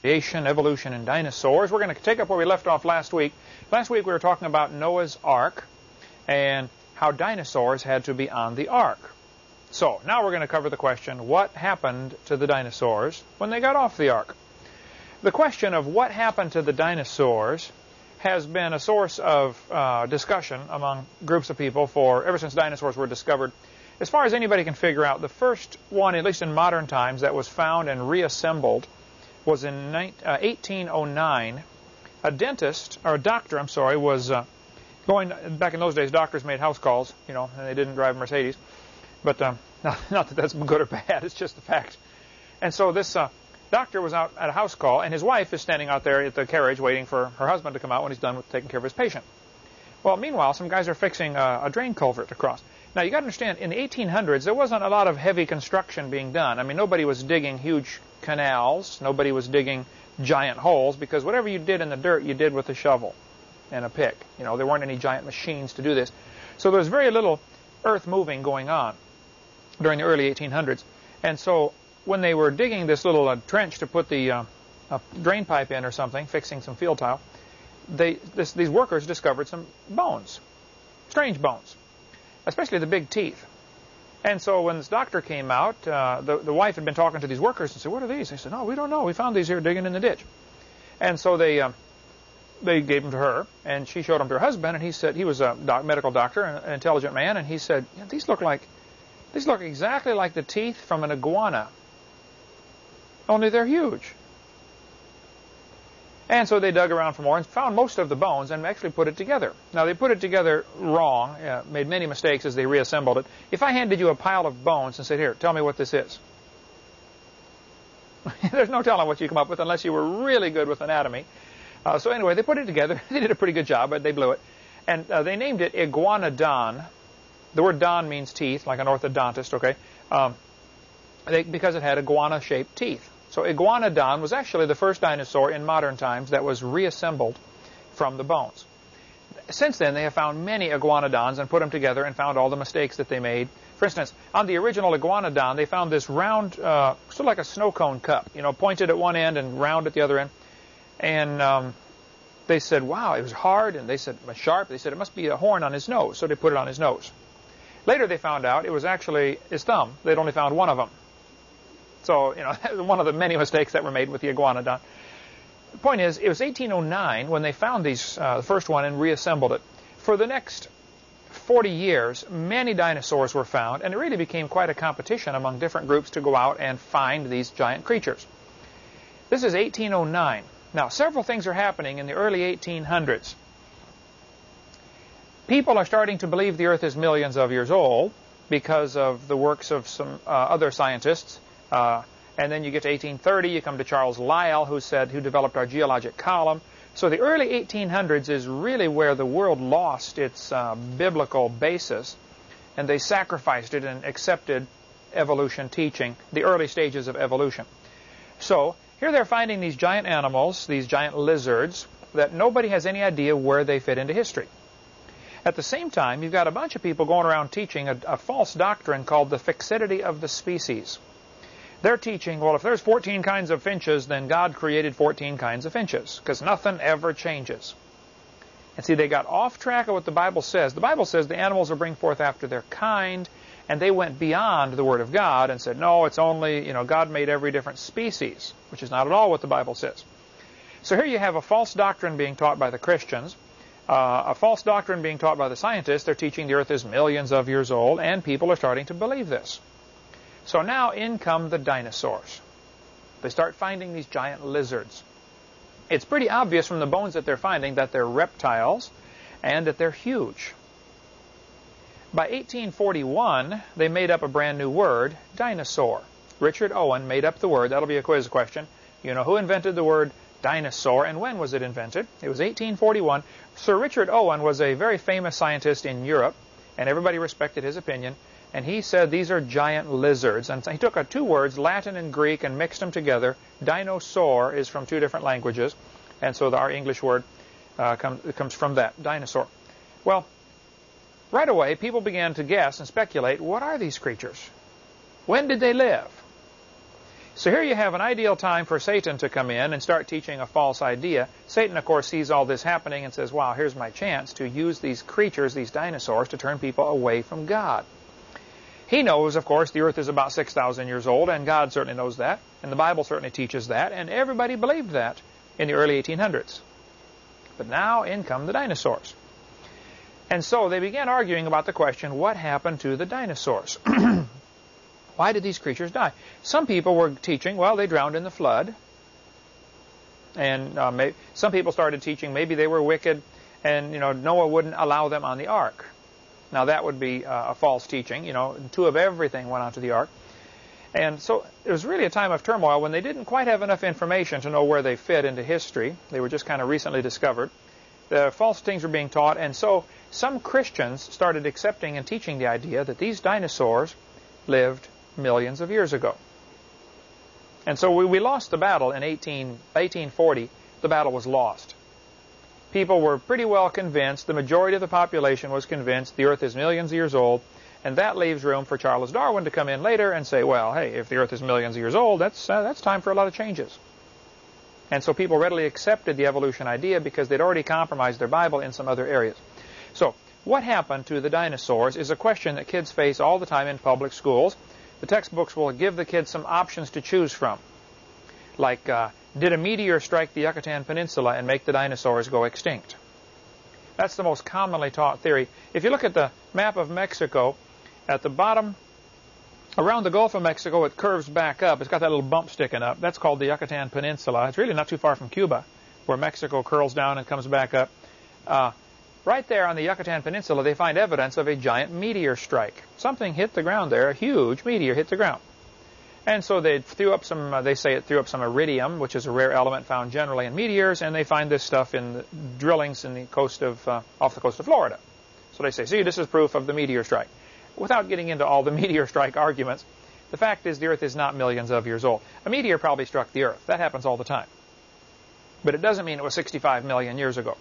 creation, evolution, and dinosaurs. We're going to take up where we left off last week. Last week we were talking about Noah's Ark and how dinosaurs had to be on the Ark. So now we're going to cover the question, what happened to the dinosaurs when they got off the Ark? The question of what happened to the dinosaurs has been a source of uh, discussion among groups of people for ever since dinosaurs were discovered. As far as anybody can figure out, the first one, at least in modern times, that was found and reassembled was in 1809. Uh, a dentist, or a doctor, I'm sorry, was uh, going, back in those days, doctors made house calls, you know, and they didn't drive Mercedes. But um, not, not, that that's good or bad, it's just a fact. And so this uh, doctor was out at a house call, and his wife is standing out there at the carriage waiting for her husband to come out when he's done with taking care of his patient. Well, meanwhile, some guys are fixing a, a drain culvert across. Now, you got to understand, in the 1800s, there wasn't a lot of heavy construction being done. I mean, nobody was digging huge canals. Nobody was digging giant holes because whatever you did in the dirt, you did with a shovel and a pick. You know, there weren't any giant machines to do this. So there was very little earth moving going on during the early 1800s. And so when they were digging this little uh, trench to put the uh, drain pipe in or something, fixing some field tile, they, this, these workers discovered some bones, strange bones, especially the big teeth. And so when this doctor came out, uh, the, the wife had been talking to these workers and said, what are these? They said, no, we don't know. We found these here digging in the ditch. And so they, uh, they gave them to her, and she showed them to her husband, and he said, he was a doc, medical doctor, an intelligent man, and he said, yeah, these look like, these look exactly like the teeth from an iguana, only they're huge. And so they dug around for more and found most of the bones and actually put it together. Now, they put it together wrong, uh, made many mistakes as they reassembled it. If I handed you a pile of bones and said, here, tell me what this is. There's no telling what you come up with unless you were really good with anatomy. Uh, so anyway, they put it together. they did a pretty good job, but they blew it. And uh, they named it Iguanodon. The word don means teeth, like an orthodontist, okay? Um, they, because it had iguana-shaped teeth. So Iguanodon was actually the first dinosaur in modern times that was reassembled from the bones. Since then, they have found many iguanodons and put them together and found all the mistakes that they made. For instance, on the original iguanodon, they found this round, uh, sort of like a snow cone cup, you know, pointed at one end and round at the other end. And um, they said, wow, it was hard, and they said, sharp. They said, it must be a horn on his nose, so they put it on his nose. Later, they found out it was actually his thumb. They'd only found one of them. So, you know, one of the many mistakes that were made with the iguanodon. The point is, it was 1809 when they found these, uh, the first one and reassembled it. For the next 40 years, many dinosaurs were found, and it really became quite a competition among different groups to go out and find these giant creatures. This is 1809. Now, several things are happening in the early 1800s. People are starting to believe the Earth is millions of years old because of the works of some uh, other scientists uh, and then you get to 1830, you come to Charles Lyell, who said, who developed our geologic column. So the early 1800s is really where the world lost its uh, biblical basis, and they sacrificed it and accepted evolution teaching, the early stages of evolution. So here they're finding these giant animals, these giant lizards, that nobody has any idea where they fit into history. At the same time, you've got a bunch of people going around teaching a, a false doctrine called the fixity of the species. They're teaching, well, if there's 14 kinds of finches, then God created 14 kinds of finches, because nothing ever changes. And see, they got off track of what the Bible says. The Bible says the animals will bring forth after their kind, and they went beyond the Word of God and said, no, it's only, you know, God made every different species, which is not at all what the Bible says. So here you have a false doctrine being taught by the Christians, uh, a false doctrine being taught by the scientists. They're teaching the earth is millions of years old, and people are starting to believe this. So now in come the dinosaurs. They start finding these giant lizards. It's pretty obvious from the bones that they're finding that they're reptiles and that they're huge. By 1841, they made up a brand new word, dinosaur. Richard Owen made up the word. That'll be a quiz question. You know who invented the word dinosaur and when was it invented? It was 1841. Sir Richard Owen was a very famous scientist in Europe, and everybody respected his opinion and he said these are giant lizards. And he took uh, two words, Latin and Greek, and mixed them together. Dinosaur is from two different languages, and so the, our English word uh, come, comes from that, dinosaur. Well, right away, people began to guess and speculate, what are these creatures? When did they live? So here you have an ideal time for Satan to come in and start teaching a false idea. Satan, of course, sees all this happening and says, wow, here's my chance to use these creatures, these dinosaurs, to turn people away from God. He knows, of course, the earth is about 6,000 years old, and God certainly knows that, and the Bible certainly teaches that, and everybody believed that in the early 1800s. But now in come the dinosaurs. And so they began arguing about the question, what happened to the dinosaurs? Why did these creatures die? Some people were teaching, well, they drowned in the flood. And uh, some people started teaching maybe they were wicked and, you know, Noah wouldn't allow them on the ark. Now that would be uh, a false teaching. You know, two of everything went onto the ark. And so it was really a time of turmoil when they didn't quite have enough information to know where they fit into history. They were just kind of recently discovered. The false things were being taught, and so some Christians started accepting and teaching the idea that these dinosaurs lived millions of years ago. And so we, we lost the battle in 18, 1840. The battle was lost people were pretty well convinced, the majority of the population was convinced the Earth is millions of years old, and that leaves room for Charles Darwin to come in later and say, well, hey, if the Earth is millions of years old, that's, uh, that's time for a lot of changes. And so people readily accepted the evolution idea because they'd already compromised their Bible in some other areas. So, what happened to the dinosaurs is a question that kids face all the time in public schools. The textbooks will give the kids some options to choose from. Like, uh, did a meteor strike the Yucatan Peninsula and make the dinosaurs go extinct? That's the most commonly taught theory. If you look at the map of Mexico, at the bottom, around the Gulf of Mexico, it curves back up. It's got that little bump sticking up. That's called the Yucatan Peninsula. It's really not too far from Cuba, where Mexico curls down and comes back up. Uh, right there on the Yucatan Peninsula, they find evidence of a giant meteor strike. Something hit the ground there, a huge meteor hit the ground. And so they threw up some, uh, they say it threw up some iridium, which is a rare element found generally in meteors, and they find this stuff in drillings in the coast of, uh, off the coast of Florida. So they say, see, this is proof of the meteor strike. Without getting into all the meteor strike arguments, the fact is the Earth is not millions of years old. A meteor probably struck the Earth. That happens all the time. But it doesn't mean it was 65 million years ago.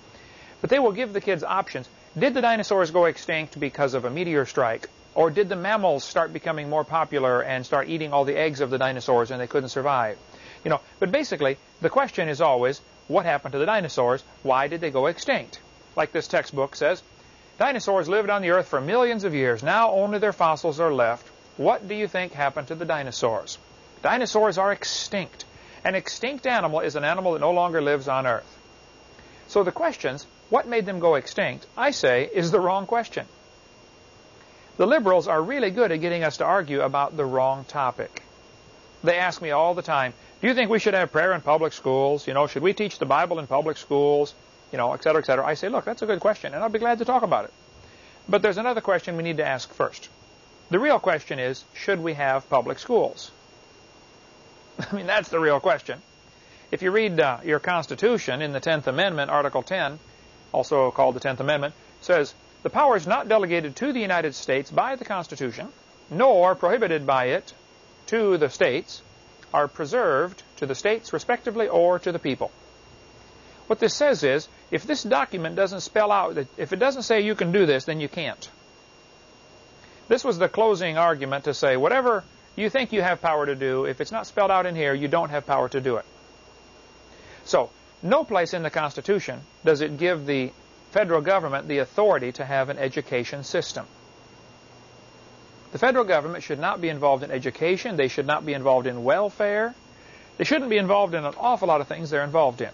But they will give the kids options. Did the dinosaurs go extinct because of a meteor strike? Or did the mammals start becoming more popular and start eating all the eggs of the dinosaurs and they couldn't survive? You know, but basically, the question is always, what happened to the dinosaurs? Why did they go extinct? Like this textbook says, dinosaurs lived on the earth for millions of years. Now only their fossils are left. What do you think happened to the dinosaurs? Dinosaurs are extinct. An extinct animal is an animal that no longer lives on earth. So the questions, what made them go extinct, I say, is the wrong question. The liberals are really good at getting us to argue about the wrong topic. They ask me all the time, do you think we should have prayer in public schools? You know, should we teach the Bible in public schools? You know, et cetera, et cetera. I say, look, that's a good question, and I'll be glad to talk about it. But there's another question we need to ask first. The real question is, should we have public schools? I mean, that's the real question. If you read uh, your Constitution in the 10th Amendment, Article 10, also called the 10th Amendment, says, the powers not delegated to the United States by the Constitution, nor prohibited by it to the states, are preserved to the states respectively or to the people. What this says is, if this document doesn't spell out, that if it doesn't say you can do this, then you can't. This was the closing argument to say, whatever you think you have power to do, if it's not spelled out in here, you don't have power to do it. So, no place in the Constitution does it give the federal government the authority to have an education system. The federal government should not be involved in education. They should not be involved in welfare. They shouldn't be involved in an awful lot of things they're involved in.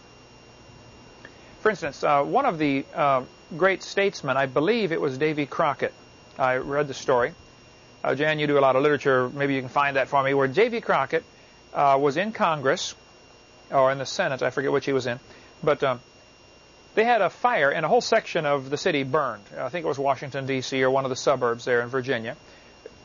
For instance, uh, one of the uh, great statesmen, I believe it was Davy Crockett. I read the story. Uh, Jan, you do a lot of literature. Maybe you can find that for me. Where Davy Crockett uh, was in Congress, or in the Senate, I forget which he was in. But um, they had a fire and a whole section of the city burned. I think it was Washington, D.C. or one of the suburbs there in Virginia.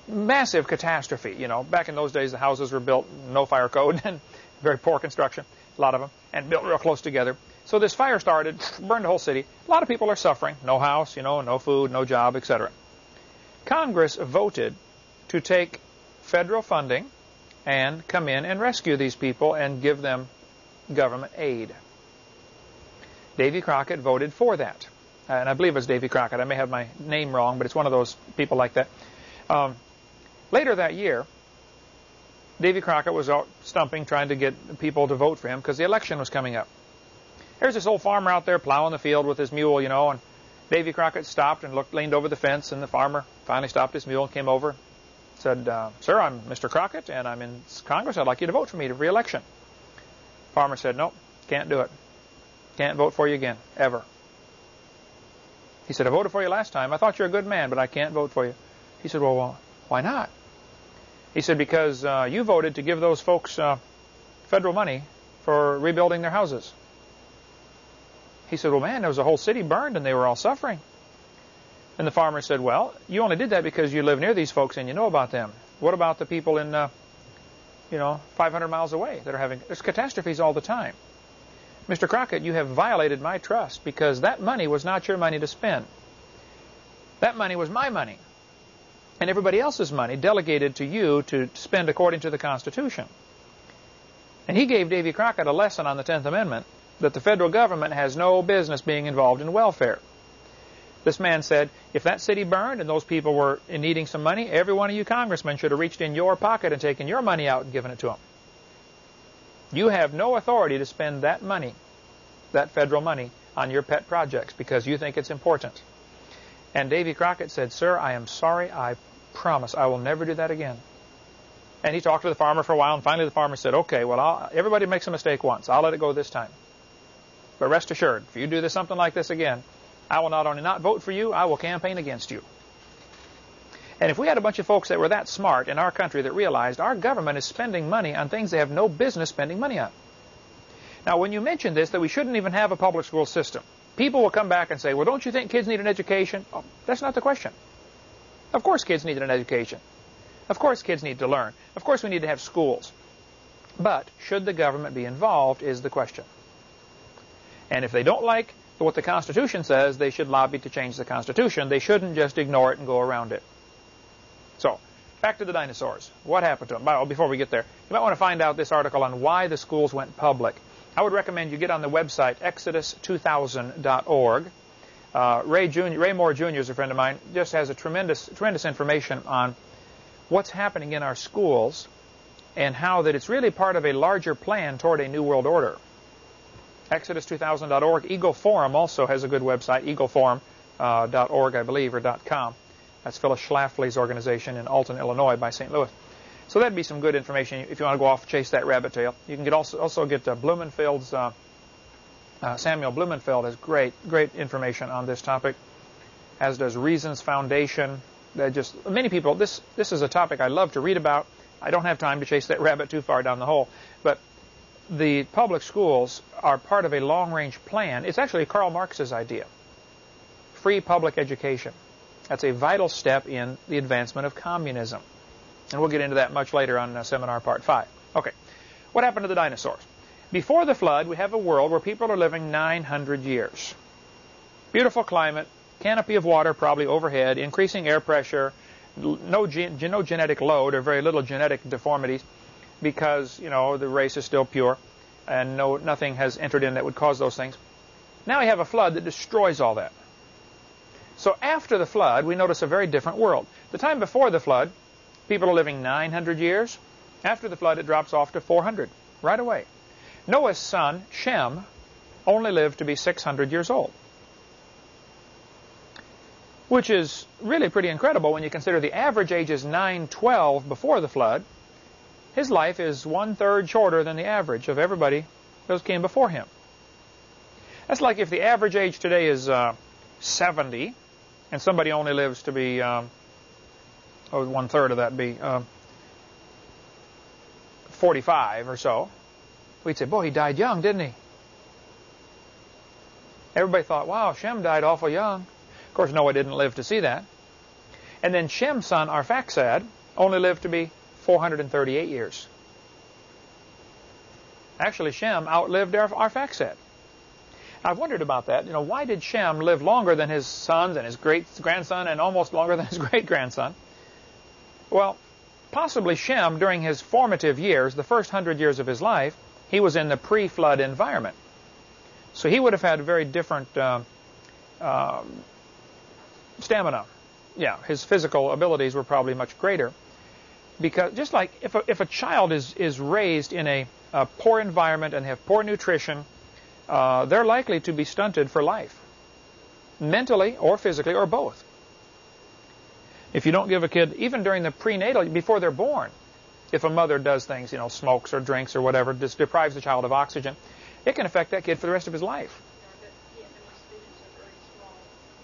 Massive catastrophe. You know, back in those days, the houses were built, no fire code, and very poor construction, a lot of them, and built real close together. So this fire started, burned the whole city. A lot of people are suffering. No house, you know, no food, no job, etc. Congress voted to take federal funding and come in and rescue these people and give them government aid. Davy Crockett voted for that. And I believe it was Davy Crockett. I may have my name wrong, but it's one of those people like that. Um, later that year, Davy Crockett was out stumping, trying to get people to vote for him because the election was coming up. There's this old farmer out there plowing the field with his mule, you know, and Davy Crockett stopped and looked, leaned over the fence, and the farmer finally stopped his mule and came over, said, uh, "Sir, I'm Mr. Crockett, and I'm in Congress. I'd like you to vote for me to re-election." Farmer said, "Nope, can't do it. Can't vote for you again, ever." He said, "I voted for you last time. I thought you're a good man, but I can't vote for you." He said, "Well, why not?" He said, "Because uh, you voted to give those folks uh, federal money for rebuilding their houses." He said, well, man, there was a whole city burned and they were all suffering. And the farmer said, well, you only did that because you live near these folks and you know about them. What about the people in, uh, you know, 500 miles away that are having, there's catastrophes all the time. Mr. Crockett, you have violated my trust because that money was not your money to spend. That money was my money and everybody else's money delegated to you to spend according to the Constitution. And he gave Davy Crockett a lesson on the Tenth Amendment that the federal government has no business being involved in welfare. This man said, if that city burned and those people were needing some money, every one of you congressmen should have reached in your pocket and taken your money out and given it to them. You have no authority to spend that money, that federal money, on your pet projects because you think it's important. And Davy Crockett said, Sir, I am sorry. I promise I will never do that again. And he talked to the farmer for a while, and finally the farmer said, Okay, well, I'll, everybody makes a mistake once. I'll let it go this time. But rest assured, if you do this, something like this again, I will not only not vote for you, I will campaign against you. And if we had a bunch of folks that were that smart in our country that realized our government is spending money on things they have no business spending money on. Now, when you mention this, that we shouldn't even have a public school system, people will come back and say, well, don't you think kids need an education? Oh, that's not the question. Of course kids need an education. Of course kids need to learn. Of course we need to have schools. But should the government be involved is the question. And if they don't like what the Constitution says, they should lobby to change the Constitution. They shouldn't just ignore it and go around it. So, back to the dinosaurs. What happened to them? Well, before we get there, you might want to find out this article on why the schools went public. I would recommend you get on the website exodus2000.org. Uh, Ray, Jr., Ray Moore Jr. is a friend of mine. Just has a tremendous, tremendous information on what's happening in our schools and how that it's really part of a larger plan toward a new world order. Exodus2000.org. Eagle Forum also has a good website, eagleforum.org, I believe, or .com. That's Phyllis Schlafly's organization in Alton, Illinois, by St. Louis. So that'd be some good information if you want to go off chase that rabbit tail. You can get also also get uh, Blumenfeld's uh, uh, Samuel Blumenfeld has great great information on this topic, as does Reasons Foundation. That just many people. This this is a topic I love to read about. I don't have time to chase that rabbit too far down the hole, but the public schools are part of a long-range plan. It's actually Karl Marx's idea. Free public education. That's a vital step in the advancement of communism. And we'll get into that much later on seminar part 5. Okay. What happened to the dinosaurs? Before the flood, we have a world where people are living 900 years. Beautiful climate, canopy of water probably overhead, increasing air pressure, no, gen no genetic load or very little genetic deformities because, you know, the race is still pure and no, nothing has entered in that would cause those things. Now we have a flood that destroys all that. So after the flood, we notice a very different world. The time before the flood, people are living 900 years. After the flood, it drops off to 400 right away. Noah's son, Shem, only lived to be 600 years old. Which is really pretty incredible when you consider the average age is 912 before the flood, his life is one-third shorter than the average of everybody those came before him. That's like if the average age today is uh, 70, and somebody only lives to be, um, oh, one-third of that be uh, 45 or so. We'd say, boy, he died young, didn't he? Everybody thought, wow, Shem died awful young. Of course, Noah didn't live to see that. And then Shem's son, Arphaxad, only lived to be 438 years. Actually, Shem outlived Arphaxad. I've wondered about that. You know, why did Shem live longer than his sons and his great grandson and almost longer than his great grandson? Well, possibly Shem, during his formative years, the first hundred years of his life, he was in the pre-flood environment. So he would have had very different uh, uh, stamina. Yeah, his physical abilities were probably much greater. because just like if a, if a child is, is raised in a, a poor environment and have poor nutrition, uh, they're likely to be stunted for life, mentally or physically or both. If you don't give a kid, even during the prenatal, before they're born, if a mother does things, you know, smokes or drinks or whatever, just deprives the child of oxygen, it can affect that kid for the rest of his life.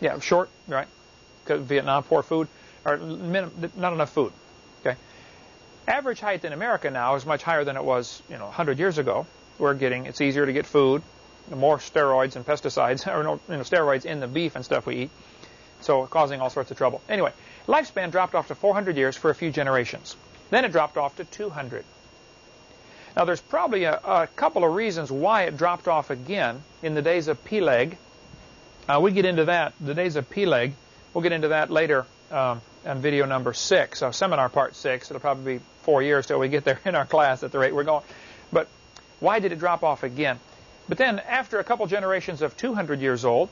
Yeah, short, right? Vietnam, poor food, or not enough food. Okay. Average height in America now is much higher than it was, you know, 100 years ago. We're getting, it's easier to get food, more steroids and pesticides, or no, you know, steroids in the beef and stuff we eat, so causing all sorts of trouble. Anyway, lifespan dropped off to 400 years for a few generations. Then it dropped off to 200. Now, there's probably a, a couple of reasons why it dropped off again in the days of Peleg. Uh, we get into that, the days of Peleg. We'll get into that later um, on video number six, so seminar part six. It'll probably be four years till we get there in our class at the rate we're going. But why did it drop off again? But then, after a couple generations of 200 years old,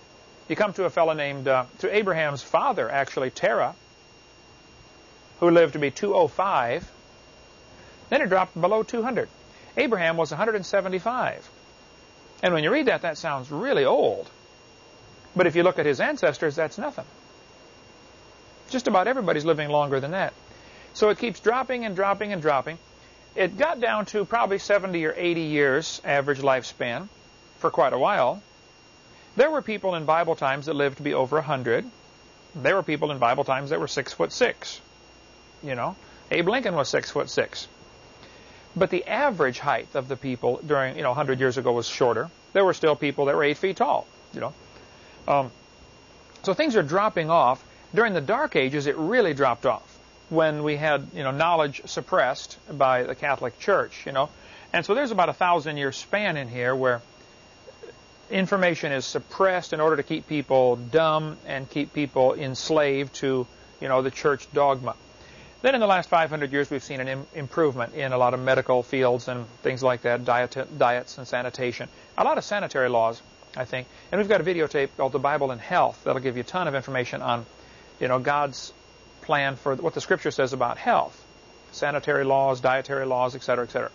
you come to a fellow named, uh, to Abraham's father, actually, Terah, who lived to be 205. Then it dropped below 200. Abraham was 175. And when you read that, that sounds really old. But if you look at his ancestors, that's nothing. Just about everybody's living longer than that. So it keeps dropping and dropping and dropping. It got down to probably 70 or 80 years average lifespan for quite a while. There were people in Bible times that lived to be over 100. There were people in Bible times that were six foot six. You know, Abe Lincoln was six foot six. But the average height of the people during, you know, 100 years ago was shorter. There were still people that were 8 feet tall, you know. Um, so things are dropping off. During the Dark Ages, it really dropped off when we had, you know, knowledge suppressed by the Catholic Church, you know. And so there's about a thousand year span in here where information is suppressed in order to keep people dumb and keep people enslaved to, you know, the church dogma. Then in the last 500 years, we've seen an Im improvement in a lot of medical fields and things like that, diet diets and sanitation. A lot of sanitary laws, I think. And we've got a videotape called The Bible and Health that'll give you a ton of information on, you know, God's plan for what the Scripture says about health. Sanitary laws, dietary laws, etc., etc.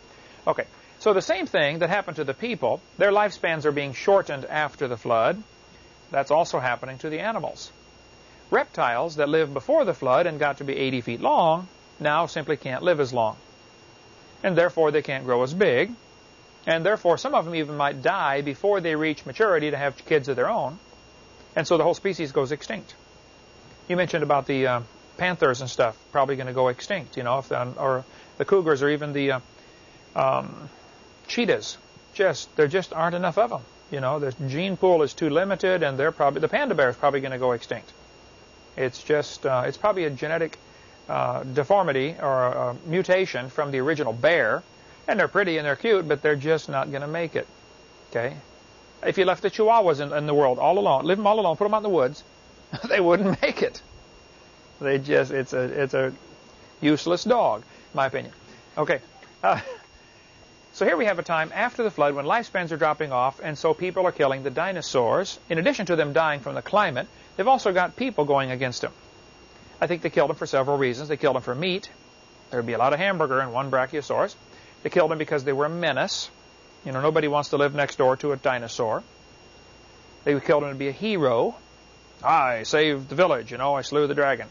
Okay, so the same thing that happened to the people, their lifespans are being shortened after the flood. That's also happening to the animals. Reptiles that lived before the flood and got to be 80 feet long now simply can't live as long. And therefore they can't grow as big. And therefore some of them even might die before they reach maturity to have kids of their own. And so the whole species goes extinct. You mentioned about the uh, panthers and stuff probably going to go extinct, you know, if or the cougars or even the uh, um, cheetahs. Just there just aren't enough of them. You know, the gene pool is too limited, and they're probably the panda bear is probably going to go extinct. It's just, uh, it's probably a genetic uh, deformity or a, a, mutation from the original bear. And they're pretty and they're cute, but they're just not going to make it. Okay? If you left the chihuahuas in, in, the world all alone, leave them all alone, put them out in the woods, they wouldn't make it. They just, it's a, it's a useless dog, my opinion. Okay. Uh, so here we have a time after the flood when lifespans are dropping off, and so people are killing the dinosaurs. In addition to them dying from the climate, they've also got people going against them. I think they killed them for several reasons. They killed them for meat. There would be a lot of hamburger in one Brachiosaurus. They killed them because they were a menace. You know, nobody wants to live next door to a dinosaur. They killed him to be a hero. I saved the village, you know, I slew the dragon.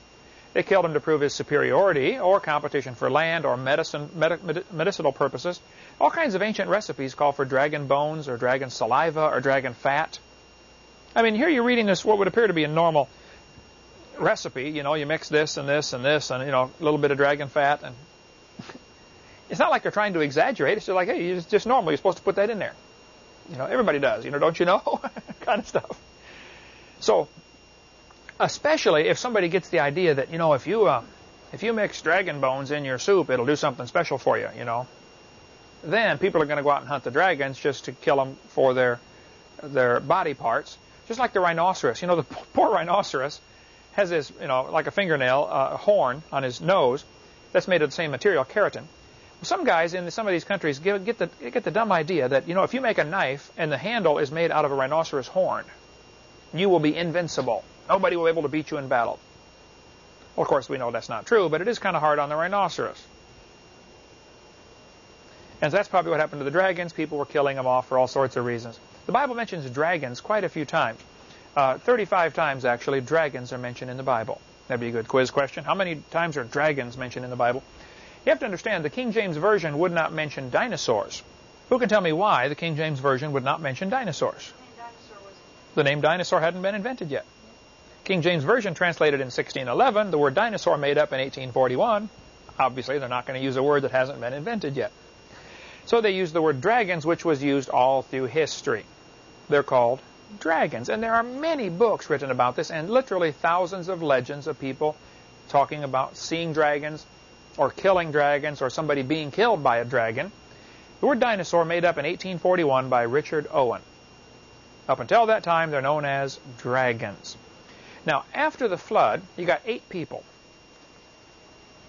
They killed him to prove his superiority or competition for land or medicine, med medicinal purposes. All kinds of ancient recipes call for dragon bones or dragon saliva or dragon fat. I mean, here you're reading this, what would appear to be a normal recipe. You know, you mix this and this and this and, you know, a little bit of dragon fat. and It's not like they're trying to exaggerate. It's just like, hey, it's just normal. You're supposed to put that in there. You know, everybody does. You know, don't you know? kind of stuff. So, especially if somebody gets the idea that, you know, if you, uh, if you mix dragon bones in your soup, it'll do something special for you, you know then people are going to go out and hunt the dragons just to kill them for their their body parts. Just like the rhinoceros. You know, the poor rhinoceros has this, you know, like a fingernail, uh, horn on his nose that's made of the same material, keratin. Some guys in some of these countries get, get, the, get the dumb idea that, you know, if you make a knife and the handle is made out of a rhinoceros horn, you will be invincible. Nobody will be able to beat you in battle. Well, of course, we know that's not true, but it is kind of hard on the rhinoceros. And that's probably what happened to the dragons. People were killing them off for all sorts of reasons. The Bible mentions dragons quite a few times. Uh, 35 times, actually, dragons are mentioned in the Bible. That'd be a good quiz question. How many times are dragons mentioned in the Bible? You have to understand, the King James Version would not mention dinosaurs. Who can tell me why the King James Version would not mention dinosaurs? The name dinosaur hadn't been invented yet. King James Version translated in 1611, the word dinosaur made up in 1841. Obviously, they're not going to use a word that hasn't been invented yet. So they use the word dragons, which was used all through history. They're called dragons. And there are many books written about this, and literally thousands of legends of people talking about seeing dragons, or killing dragons, or somebody being killed by a dragon. The word dinosaur made up in 1841 by Richard Owen. Up until that time, they're known as dragons. Now, after the flood, you got eight people.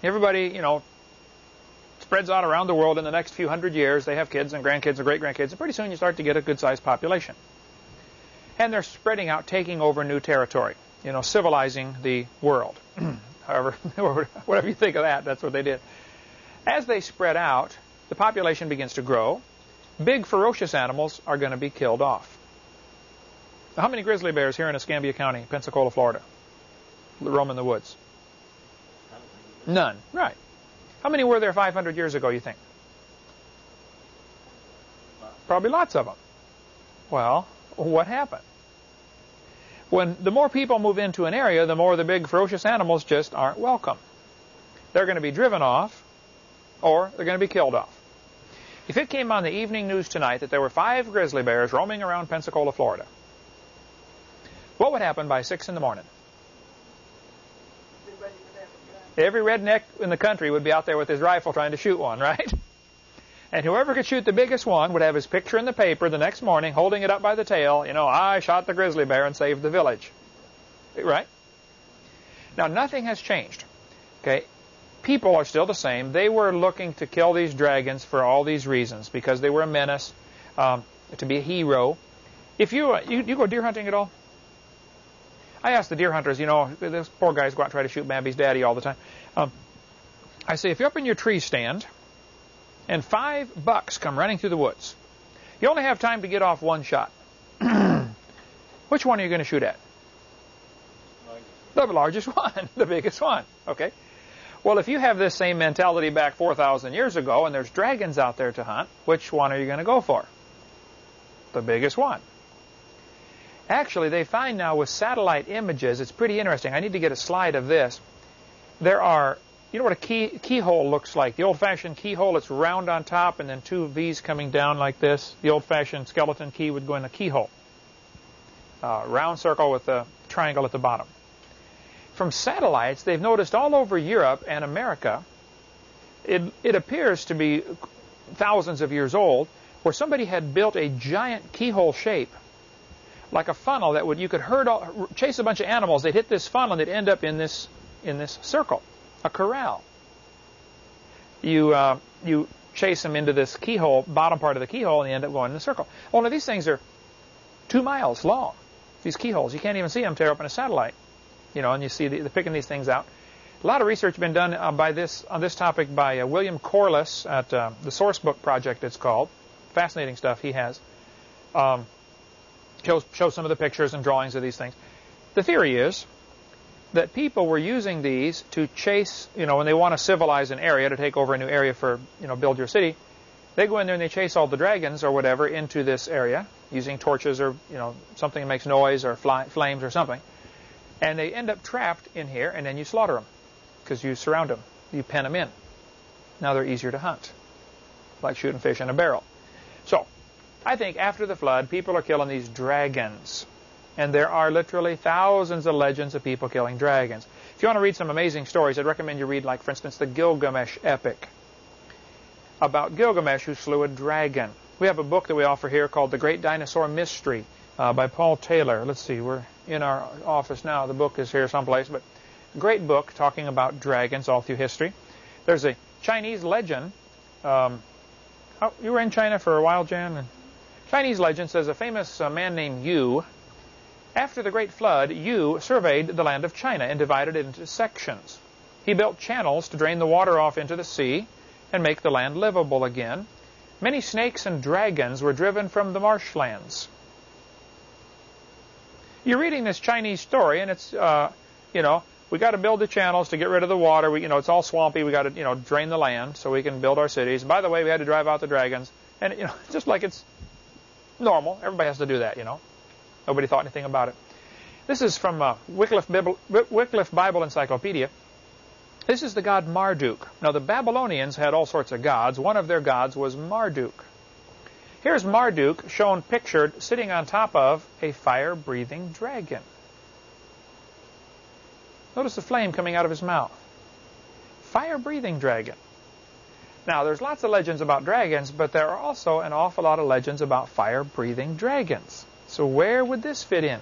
Everybody, you know, spreads out around the world in the next few hundred years. They have kids and grandkids and great-grandkids, and pretty soon you start to get a good-sized population. And they're spreading out, taking over new territory, you know, civilizing the world. However, whatever you think of that, that's what they did. As they spread out, the population begins to grow. Big, ferocious animals are going to be killed off. How many grizzly bears here in Escambia County, Pensacola, Florida, roam in the woods? None. Right. How many were there 500 years ago, you think? Probably lots of them. Well, what happened? When the more people move into an area, the more the big ferocious animals just aren't welcome. They're going to be driven off, or they're going to be killed off. If it came on the evening news tonight that there were five grizzly bears roaming around Pensacola, Florida, what would happen by 6 in the morning? Every redneck in the country would be out there with his rifle trying to shoot one, right? And whoever could shoot the biggest one would have his picture in the paper the next morning holding it up by the tail. You know, I shot the grizzly bear and saved the village. Right? Now, nothing has changed. Okay? People are still the same. They were looking to kill these dragons for all these reasons because they were a menace, um, to be a hero. If you, uh, you, you go deer hunting at all? I ask the deer hunters, you know, those poor guys go out and try to shoot Bambi's daddy all the time. Um, I say, if you're up in your tree stand and five bucks come running through the woods. You only have time to get off one shot. Which one are you going to shoot at? The largest one, the biggest one. Okay. Well, if you have this same mentality back 4,000 years ago and there's dragons out there to hunt, which one are you going to go for? The biggest one. Actually, they find now with satellite images, it's pretty interesting. I need to get a slide of this. There are you know what a key, keyhole looks like? The old-fashioned keyhole, it's round on top and then two V's coming down like this. The old-fashioned skeleton key would go in a keyhole. Uh, round circle with a triangle at the bottom. From satellites, they've noticed all over Europe and America, it, it appears to be thousands of years old, where somebody had built a giant keyhole shape, like a funnel that would you could herd all, chase a bunch of animals. They'd hit this funnel and they'd end up in this in this circle a corral. You, uh, you chase them into this keyhole, bottom part of the keyhole, and you end up going in a circle. Only these things are two miles long, these keyholes. You can't even see them tear open a satellite. You know, and you see the, they're picking these things out. A lot of research been done uh, by this on this topic by uh, William Corliss at uh, the Sourcebook Project. It's called fascinating stuff he has. Um, shows shows some of the pictures and drawings of these things. The theory is that people were using these to chase, you know, when they want to civilize an area, to take over a new area for, you know, build your city, they go in there and they chase all the dragons or whatever into this area using torches or, you know, something that makes noise or fly, flames or something. And they end up trapped in here and then you slaughter them because you surround them. You pen them in. Now they're easier to hunt, like shooting fish in a barrel. So, I think after the flood, people are killing these dragons and there are literally thousands of legends of people killing dragons. If you want to read some amazing stories, I'd recommend you read, like, for instance, the Gilgamesh epic about Gilgamesh who slew a dragon. We have a book that we offer here called The Great Dinosaur Mystery uh, by Paul Taylor. Let's see, we're in our office now. The book is here someplace, but great book talking about dragons all through history. There's a Chinese legend. Um, oh, you were in China for a while, Jan? Chinese legend says a famous uh, man named Yu after the Great Flood, Yu surveyed the land of China and divided it into sections. He built channels to drain the water off into the sea and make the land livable again. Many snakes and dragons were driven from the marshlands. You're reading this Chinese story, and it's, uh, you know, we got to build the channels to get rid of the water. We, you know, it's all swampy. We got to, you know, drain the land so we can build our cities. By the way, we had to drive out the dragons, and you know, just like it's normal, everybody has to do that. You know, nobody thought anything about it. This is from uh, Wycliffe, Bible, Wycliffe Bible Encyclopedia. This is the god Marduk. Now, the Babylonians had all sorts of gods. One of their gods was Marduk. Here's Marduk shown pictured sitting on top of a fire-breathing dragon. Notice the flame coming out of his mouth. Fire-breathing dragon. Now, there's lots of legends about dragons, but there are also an awful lot of legends about fire-breathing dragons. So where would this fit in?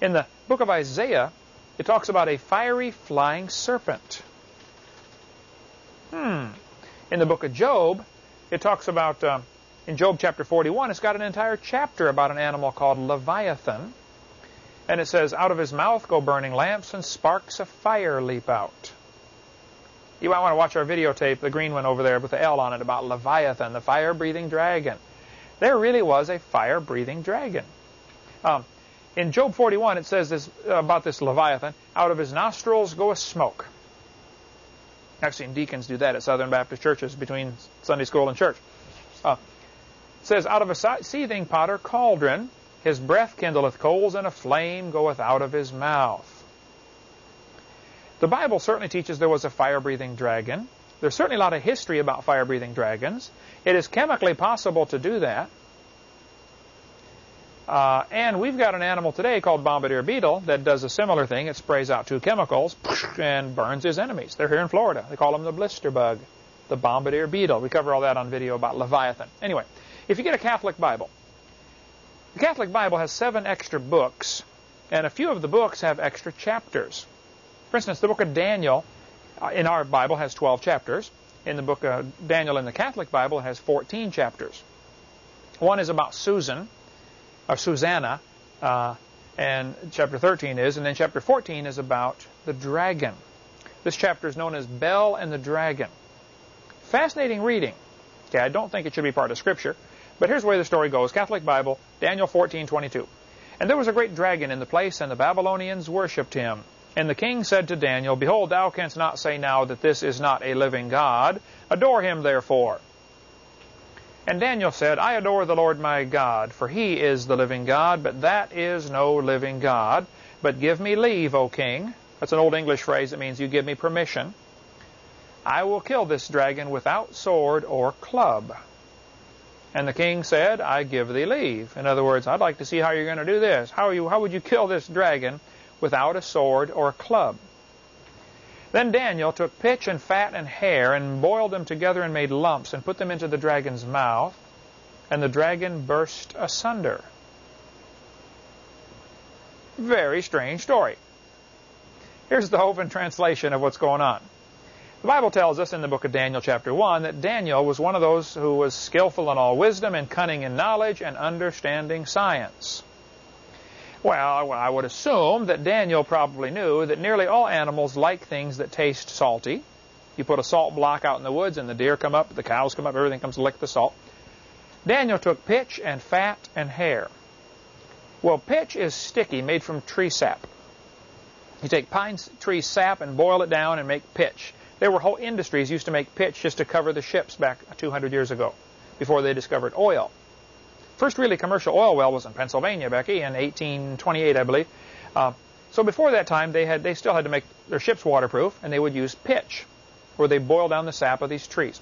In the book of Isaiah, it talks about a fiery flying serpent. Hmm. In the book of Job, it talks about, uh, in Job chapter 41, it's got an entire chapter about an animal called Leviathan. And it says, out of his mouth go burning lamps and sparks of fire leap out. You might want to watch our videotape, the green one over there with the L on it, about Leviathan, the fire-breathing dragon. There really was a fire-breathing dragon. Um, in Job 41, it says this uh, about this Leviathan, out of his nostrils goeth smoke. I've seen deacons do that at Southern Baptist churches between Sunday school and church. Uh, it says, out of a seething pot or cauldron his breath kindleth coals, and a flame goeth out of his mouth. The Bible certainly teaches there was a fire-breathing dragon. There's certainly a lot of history about fire-breathing dragons. It is chemically possible to do that. Uh, and we've got an animal today called bombardier beetle that does a similar thing. It sprays out two chemicals and burns his enemies. They're here in Florida. They call them the blister bug, the bombardier beetle. We cover all that on video about Leviathan. Anyway, if you get a Catholic Bible, the Catholic Bible has seven extra books, and a few of the books have extra chapters. For instance, the book of Daniel uh, in our Bible has 12 chapters. In the book of Daniel in the Catholic Bible, has 14 chapters. One is about Susan, or Susanna, uh, and chapter 13 is, and then chapter 14 is about the dragon. This chapter is known as Bel and the Dragon. Fascinating reading. Okay, I don't think it should be part of Scripture, but here's where the story goes. Catholic Bible, Daniel 14:22. And there was a great dragon in the place, and the Babylonians worshipped him. And the king said to Daniel, Behold, thou canst not say now that this is not a living God. Adore him, therefore. And Daniel said, I adore the Lord my God, for he is the living God, but that is no living God. But give me leave, O king. That's an old English phrase that means you give me permission. I will kill this dragon without sword or club. And the king said, I give thee leave. In other words, I'd like to see how you're going to do this. How, you, how would you kill this dragon without a sword or a club? Then Daniel took pitch and fat and hair and boiled them together and made lumps and put them into the dragon's mouth, and the dragon burst asunder. Very strange story. Here's the Hovind translation of what's going on. The Bible tells us in the book of Daniel chapter 1 that Daniel was one of those who was skillful in all wisdom and cunning in knowledge and understanding science. Well, I would assume that Daniel probably knew that nearly all animals like things that taste salty. You put a salt block out in the woods and the deer come up, the cows come up, everything comes to lick the salt. Daniel took pitch and fat and hair. Well, pitch is sticky, made from tree sap. You take pine tree sap and boil it down and make pitch. There were whole industries used to make pitch just to cover the ships back 200 years ago, before they discovered oil. First really commercial oil well was in Pennsylvania, Becky, in 1828, I believe. Uh, so before that time, they had they still had to make their ships waterproof, and they would use pitch, where they boil down the sap of these trees.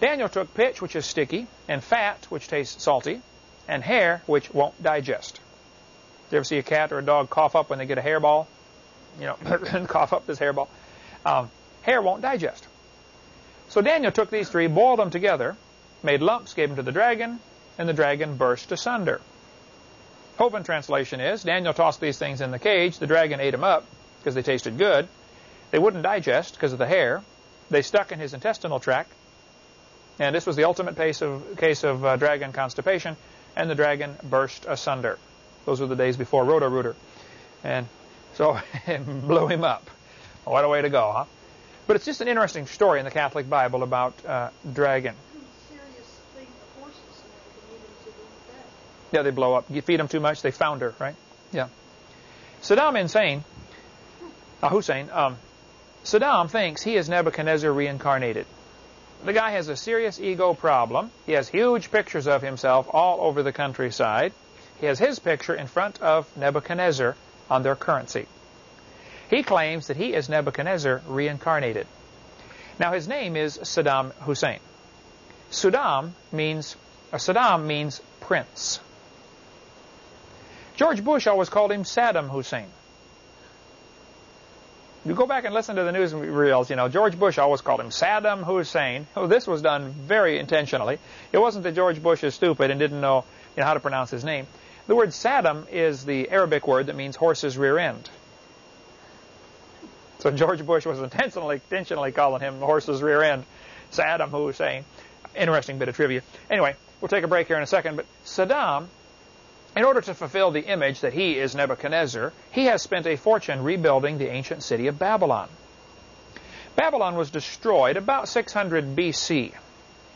Daniel took pitch, which is sticky, and fat, which tastes salty, and hair, which won't digest. Do you ever see a cat or a dog cough up when they get a hairball? You know, cough up this hairball. Um, hair won't digest. So Daniel took these three, boiled them together, made lumps, gave them to the dragon, and the dragon burst asunder. Hovind translation is, Daniel tossed these things in the cage, the dragon ate them up because they tasted good. They wouldn't digest because of the hair. They stuck in his intestinal tract. And this was the ultimate case of, case of uh, dragon constipation, and the dragon burst asunder. Those were the days before Roto-Rooter. And so it blew him up. What a way to go, huh? But it's just an interesting story in the Catholic Bible about uh, dragon. Yeah, they blow up. You feed them too much, they founder, right? Yeah. Saddam Hussein, uh, Hussein, um, Saddam thinks he is Nebuchadnezzar reincarnated. The guy has a serious ego problem. He has huge pictures of himself all over the countryside. He has his picture in front of Nebuchadnezzar on their currency. He claims that he is Nebuchadnezzar reincarnated. Now his name is Saddam Hussein. Saddam means, Saddam means prince. George Bush always called him Saddam Hussein. You go back and listen to the news reels, you know, George Bush always called him Saddam Hussein. Oh, this was done very intentionally. It wasn't that George Bush is stupid and didn't know, you know how to pronounce his name. The word Saddam is the Arabic word that means horse's rear end. So George Bush was intentionally, intentionally calling him the horse's rear end, Saddam Hussein. Interesting bit of trivia. Anyway, we'll take a break here in a second, but Saddam in order to fulfill the image that he is Nebuchadnezzar, he has spent a fortune rebuilding the ancient city of Babylon. Babylon was destroyed about 600 BC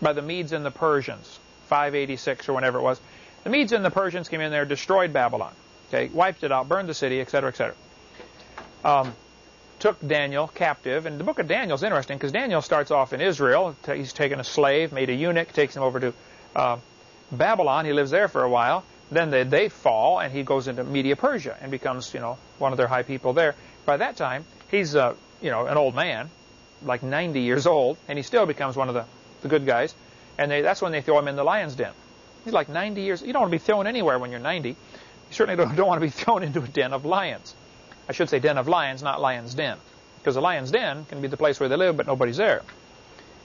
by the Medes and the Persians, 586 or whenever it was. The Medes and the Persians came in there, destroyed Babylon, okay, wiped it out, burned the city, etc., etc. Um, took Daniel captive, and the book of Daniel is interesting because Daniel starts off in Israel. He's taken a slave, made a eunuch, takes him over to uh, Babylon. He lives there for a while. Then they, they fall, and he goes into Media Persia and becomes, you know, one of their high people there. By that time, he's, uh, you know, an old man, like 90 years old, and he still becomes one of the, the good guys. And they, that's when they throw him in the lion's den. He's like 90 years. You don't want to be thrown anywhere when you're 90. You certainly don't, don't want to be thrown into a den of lions. I should say den of lions, not lion's den. Because a lion's den can be the place where they live, but nobody's there.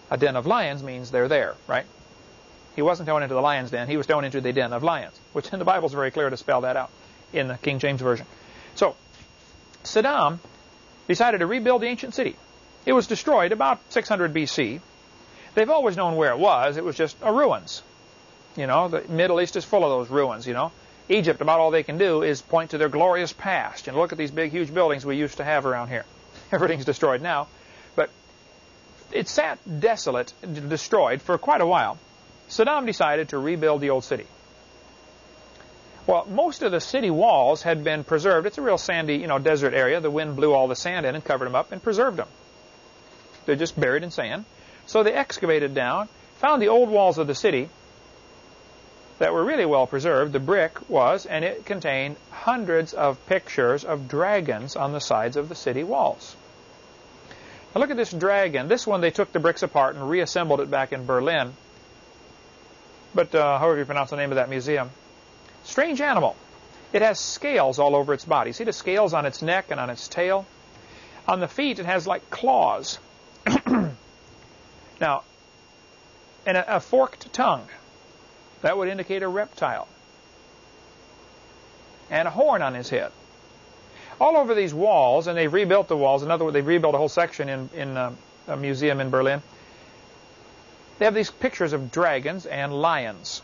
A den of lions means they're there, right? He wasn't thrown into the lion's den. He was thrown into the den of lions, which in the Bible is very clear to spell that out in the King James Version. So, Saddam decided to rebuild the ancient city. It was destroyed about 600 BC. They've always known where it was. It was just a ruins. You know, the Middle East is full of those ruins, you know. Egypt, about all they can do is point to their glorious past and look at these big, huge buildings we used to have around here. Everything's destroyed now. But it sat desolate, destroyed for quite a while. Saddam decided to rebuild the old city. Well, most of the city walls had been preserved. It's a real sandy, you know, desert area. The wind blew all the sand in and covered them up and preserved them. They're just buried in sand. So they excavated down, found the old walls of the city that were really well preserved. The brick was, and it contained hundreds of pictures of dragons on the sides of the city walls. Now look at this dragon. This one, they took the bricks apart and reassembled it back in Berlin but uh, however you pronounce the name of that museum. Strange animal. It has scales all over its body. See the scales on its neck and on its tail? On the feet, it has like claws. now, and a, a forked tongue. That would indicate a reptile. And a horn on his head. All over these walls, and they've rebuilt the walls. In other words, they've rebuilt a whole section in, in uh, a museum in Berlin. They have these pictures of dragons and lions.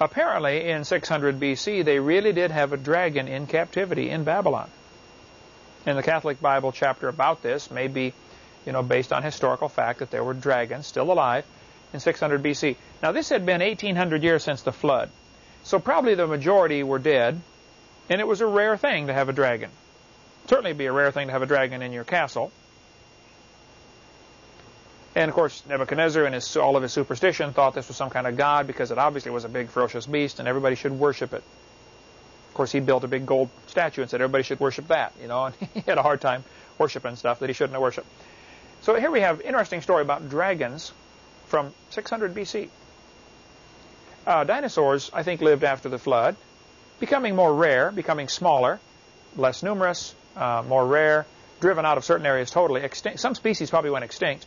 Apparently, in 600 BC, they really did have a dragon in captivity in Babylon. And the Catholic Bible chapter about this may be, you know, based on historical fact that there were dragons still alive in 600 BC. Now, this had been 1800 years since the flood. So probably the majority were dead, and it was a rare thing to have a dragon. Certainly be a rare thing to have a dragon in your castle. And of course, Nebuchadnezzar and his, all of his superstition thought this was some kind of god because it obviously was a big ferocious beast and everybody should worship it. Of course, he built a big gold statue and said everybody should worship that, you know, and he had a hard time worshiping stuff that he shouldn't have worshipped. So here we have an interesting story about dragons from 600 BC. Uh, dinosaurs, I think, lived after the flood, becoming more rare, becoming smaller, less numerous, uh, more rare, driven out of certain areas totally. Extinct. Some species probably went extinct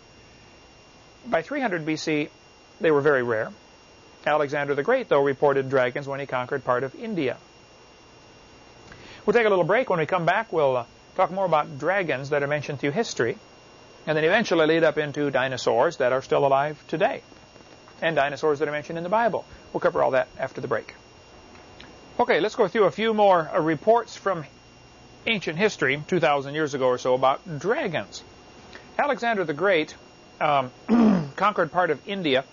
by 300 BC, they were very rare. Alexander the Great, though, reported dragons when he conquered part of India. We'll take a little break. When we come back, we'll uh, talk more about dragons that are mentioned through history, and then eventually lead up into dinosaurs that are still alive today, and dinosaurs that are mentioned in the Bible. We'll cover all that after the break. Okay, let's go through a few more uh, reports from ancient history, 2,000 years ago or so, about dragons. Alexander the Great um, conquered part of India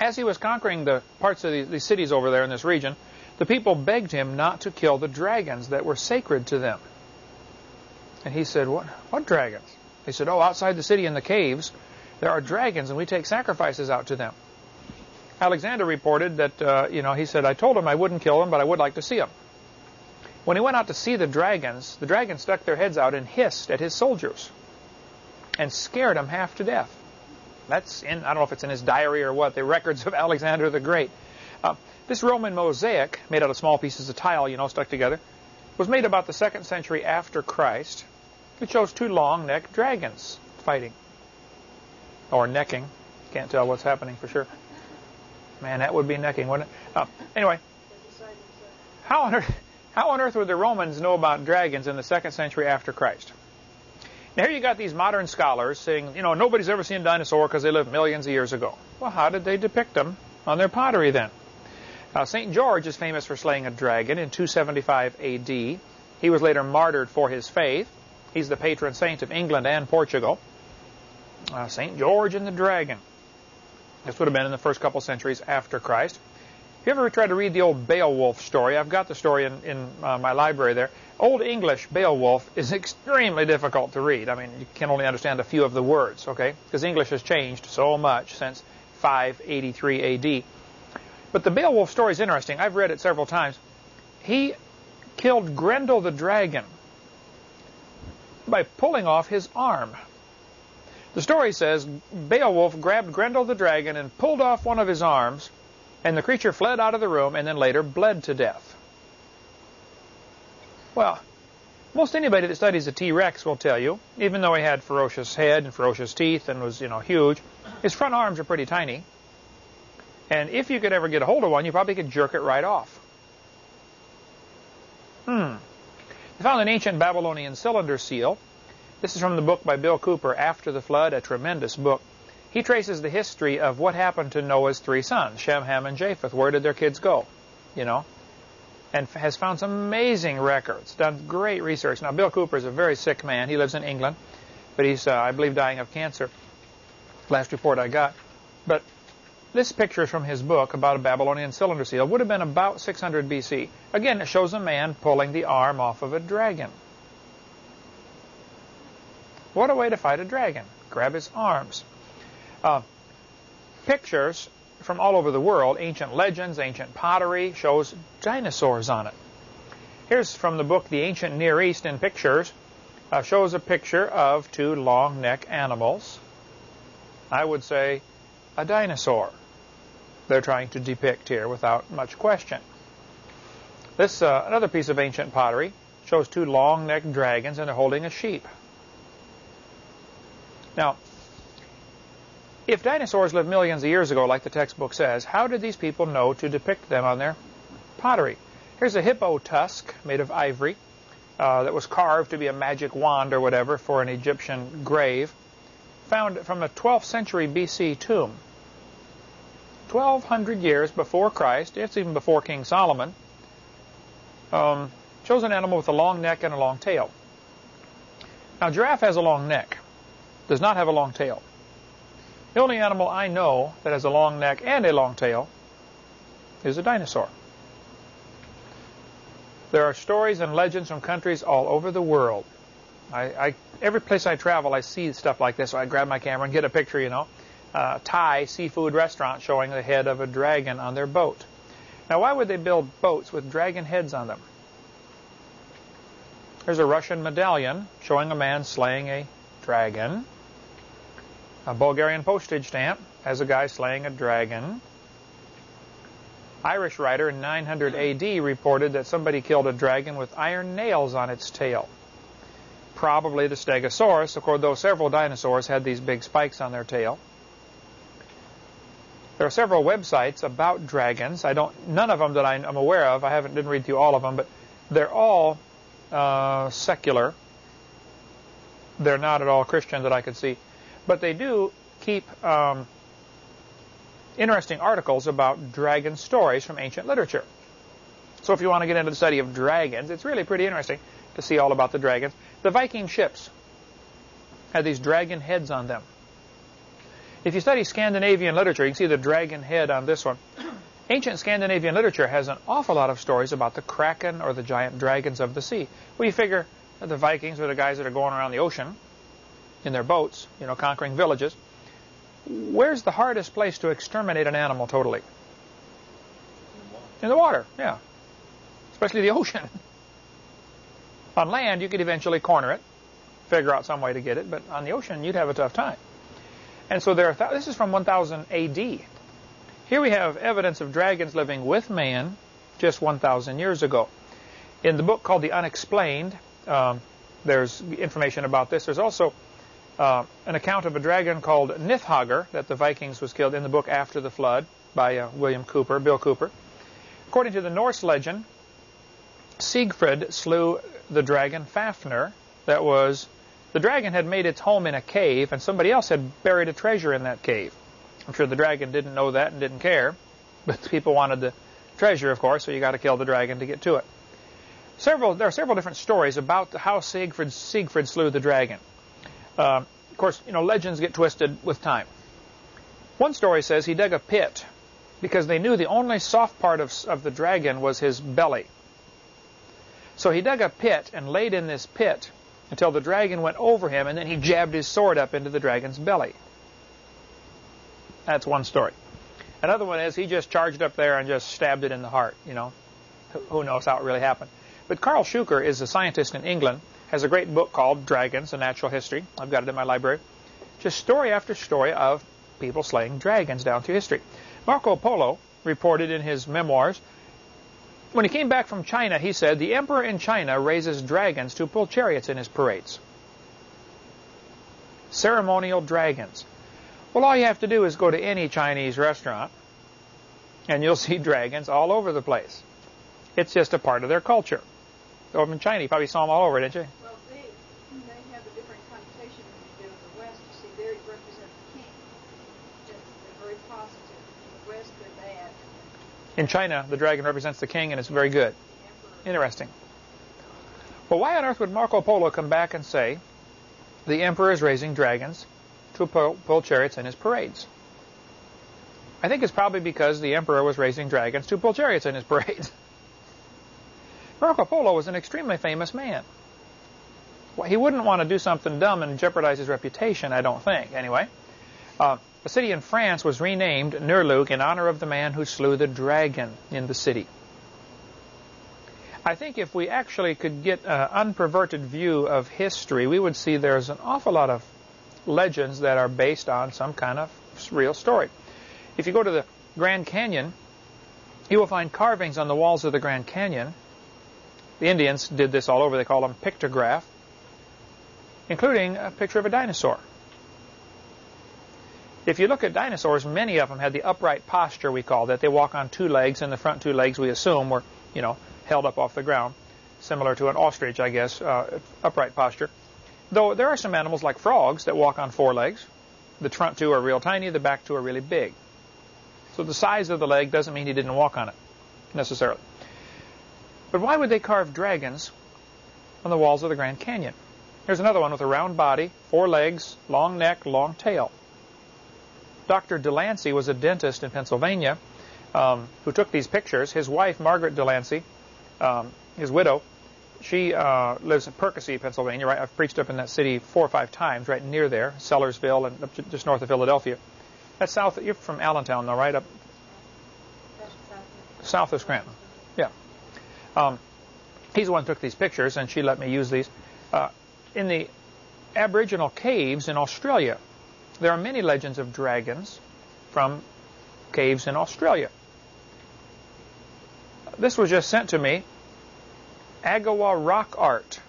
As he was conquering the parts of the, the cities over there in this region, the people begged him not to kill the dragons that were sacred to them. And he said, what, what dragons? They said, oh, outside the city in the caves, there are dragons, and we take sacrifices out to them. Alexander reported that, uh, you know, he said, I told him I wouldn't kill them, but I would like to see them. When he went out to see the dragons, the dragons stuck their heads out and hissed at his soldiers and scared him half to death. That's in, I don't know if it's in his diary or what, the records of Alexander the Great. Uh, this Roman mosaic, made out of small pieces of tile, you know, stuck together, was made about the second century after Christ. It shows two long-necked dragons fighting. Or necking. Can't tell what's happening for sure. Man, that would be necking, wouldn't it? Uh, anyway, how on, earth, how on earth would the Romans know about dragons in the second century after Christ? Now, here you got these modern scholars saying, you know, nobody's ever seen a dinosaur because they lived millions of years ago. Well, how did they depict them on their pottery then? Uh, St. George is famous for slaying a dragon in 275 A.D. He was later martyred for his faith. He's the patron saint of England and Portugal. Uh, St. George and the dragon. This would have been in the first couple centuries after Christ. If you ever tried to read the old Beowulf story, I've got the story in, in uh, my library there. Old English Beowulf is extremely difficult to read. I mean, you can only understand a few of the words, okay? Because English has changed so much since 583 A.D. But the Beowulf story is interesting. I've read it several times. He killed Grendel the dragon by pulling off his arm. The story says Beowulf grabbed Grendel the dragon and pulled off one of his arms, and the creature fled out of the room and then later bled to death. Well, most anybody that studies a T-Rex will tell you, even though he had ferocious head and ferocious teeth and was, you know, huge, his front arms are pretty tiny. And if you could ever get a hold of one, you probably could jerk it right off. Hmm. They found an ancient Babylonian cylinder seal. This is from the book by Bill Cooper, After the Flood, a tremendous book. He traces the history of what happened to Noah's three sons, Shem, Ham, and Japheth. Where did their kids go? You know? And has found some amazing records, done great research. Now, Bill Cooper is a very sick man. He lives in England, but he's, uh, I believe, dying of cancer. Last report I got. But this picture is from his book about a Babylonian cylinder seal. It Would have been about 600 BC. Again, it shows a man pulling the arm off of a dragon. What a way to fight a dragon. Grab his arms. Uh, pictures from all over the world, ancient legends, ancient pottery, shows dinosaurs on it. Here's from the book The Ancient Near East in Pictures. Uh, shows a picture of two long neck animals. I would say a dinosaur they're trying to depict here without much question. This, uh, another piece of ancient pottery, shows two long-necked dragons and they're holding a sheep. Now, if dinosaurs lived millions of years ago, like the textbook says, how did these people know to depict them on their pottery? Here's a hippo tusk made of ivory uh, that was carved to be a magic wand or whatever for an Egyptian grave, found from a 12th century BC tomb. 1,200 years before Christ, it's even before King Solomon, um, shows an animal with a long neck and a long tail. Now, giraffe has a long neck, does not have a long tail. The only animal I know that has a long neck and a long tail is a dinosaur. There are stories and legends from countries all over the world. I, I, every place I travel, I see stuff like this, so I grab my camera and get a picture, you know uh, Thai seafood restaurant showing the head of a dragon on their boat. Now, why would they build boats with dragon heads on them? There's a Russian medallion showing a man slaying a dragon. A Bulgarian postage stamp has a guy slaying a dragon. Irish writer in 900 AD reported that somebody killed a dragon with iron nails on its tail. Probably the Stegosaurus, course, several dinosaurs had these big spikes on their tail. There are several websites about dragons. I don't, none of them that I'm aware of. I haven't didn't read through all of them, but they're all uh, secular. They're not at all Christian that I could see, but they do keep um, interesting articles about dragon stories from ancient literature. So if you want to get into the study of dragons, it's really pretty interesting to see all about the dragons. The Viking ships had these dragon heads on them. If you study Scandinavian literature, you can see the dragon head on this one. Ancient Scandinavian literature has an awful lot of stories about the kraken or the giant dragons of the sea. You figure the Vikings are the guys that are going around the ocean in their boats, you know, conquering villages. Where's the hardest place to exterminate an animal totally? In the water, yeah. Especially the ocean. on land, you could eventually corner it, figure out some way to get it, but on the ocean, you'd have a tough time. And so there are this is from 1000 AD. Here we have evidence of dragons living with man just 1,000 years ago. In the book called The Unexplained, um, there's information about this. There's also uh, an account of a dragon called Nithhogger that the Vikings was killed in the book After the Flood by uh, William Cooper, Bill Cooper. According to the Norse legend, Siegfried slew the dragon Fafnir. That was, the dragon had made its home in a cave, and somebody else had buried a treasure in that cave. I'm sure the dragon didn't know that and didn't care, but people wanted the treasure, of course, so you got to kill the dragon to get to it. Several, there are several different stories about how Siegfried, Siegfried slew the dragon. Uh, of course, you know, legends get twisted with time. One story says he dug a pit because they knew the only soft part of, of the dragon was his belly. So he dug a pit and laid in this pit until the dragon went over him, and then he jabbed his sword up into the dragon's belly. That's one story. Another one is he just charged up there and just stabbed it in the heart. You know, who knows how it really happened. But Karl Shuker is a scientist in England, has a great book called Dragons, A Natural History. I've got it in my library. Just story after story of people slaying dragons down through history. Marco Polo reported in his memoirs, when he came back from China, he said, the emperor in China raises dragons to pull chariots in his parades. Ceremonial dragons. Well, all you have to do is go to any Chinese restaurant, and you'll see dragons all over the place. It's just a part of their culture. Over in China, you probably saw them all over, didn't you? Well, they, they have a different connotation than you do in the West. You see, they represent the king. They're very positive. In the West, they're bad. In China, the dragon represents the king, and it's very good. Interesting. Well, why on earth would Marco Polo come back and say the emperor is raising dragons to pull chariots in his parades. I think it's probably because the emperor was raising dragons to pull chariots in his parades. Marco Polo was an extremely famous man. Well, he wouldn't want to do something dumb and jeopardize his reputation, I don't think, anyway. Uh, a city in France was renamed Nerluc in honor of the man who slew the dragon in the city. I think if we actually could get an unperverted view of history, we would see there's an awful lot of legends that are based on some kind of real story. If you go to the Grand Canyon, you will find carvings on the walls of the Grand Canyon. The Indians did this all over. They call them pictograph, including a picture of a dinosaur. If you look at dinosaurs, many of them had the upright posture we call that. They walk on two legs, and the front two legs we assume were, you know, held up off the ground, similar to an ostrich, I guess, uh, upright posture. Though there are some animals like frogs that walk on four legs. The front two are real tiny, the back two are really big. So the size of the leg doesn't mean he didn't walk on it, necessarily. But why would they carve dragons on the walls of the Grand Canyon? Here's another one with a round body, four legs, long neck, long tail. Dr. Delancey was a dentist in Pennsylvania um, who took these pictures. His wife, Margaret Delancey, um, his widow, she uh, lives in Perkasie, Pennsylvania. Right, I've preached up in that city four or five times, right near there, Sellersville, and just north of Philadelphia. That's south. You're from Allentown, though, right up south of Scranton. Um, he's the one who took these pictures, and she let me use these. Uh, in the Aboriginal caves in Australia, there are many legends of dragons from caves in Australia. This was just sent to me Agawa Rock Art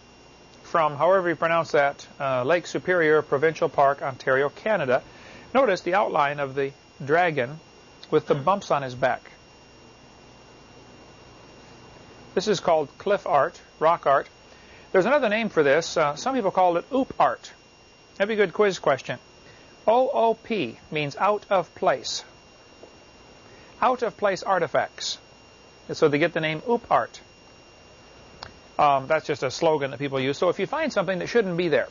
from, however you pronounce that, uh, Lake Superior Provincial Park, Ontario, Canada. Notice the outline of the dragon with the bumps on his back. This is called cliff art, rock art. There's another name for this. Uh, some people call it oop art. That'd be a good quiz question. OOP means out of place. Out of place artifacts. so they get the name oop art. Um, that's just a slogan that people use. So if you find something that shouldn't be there,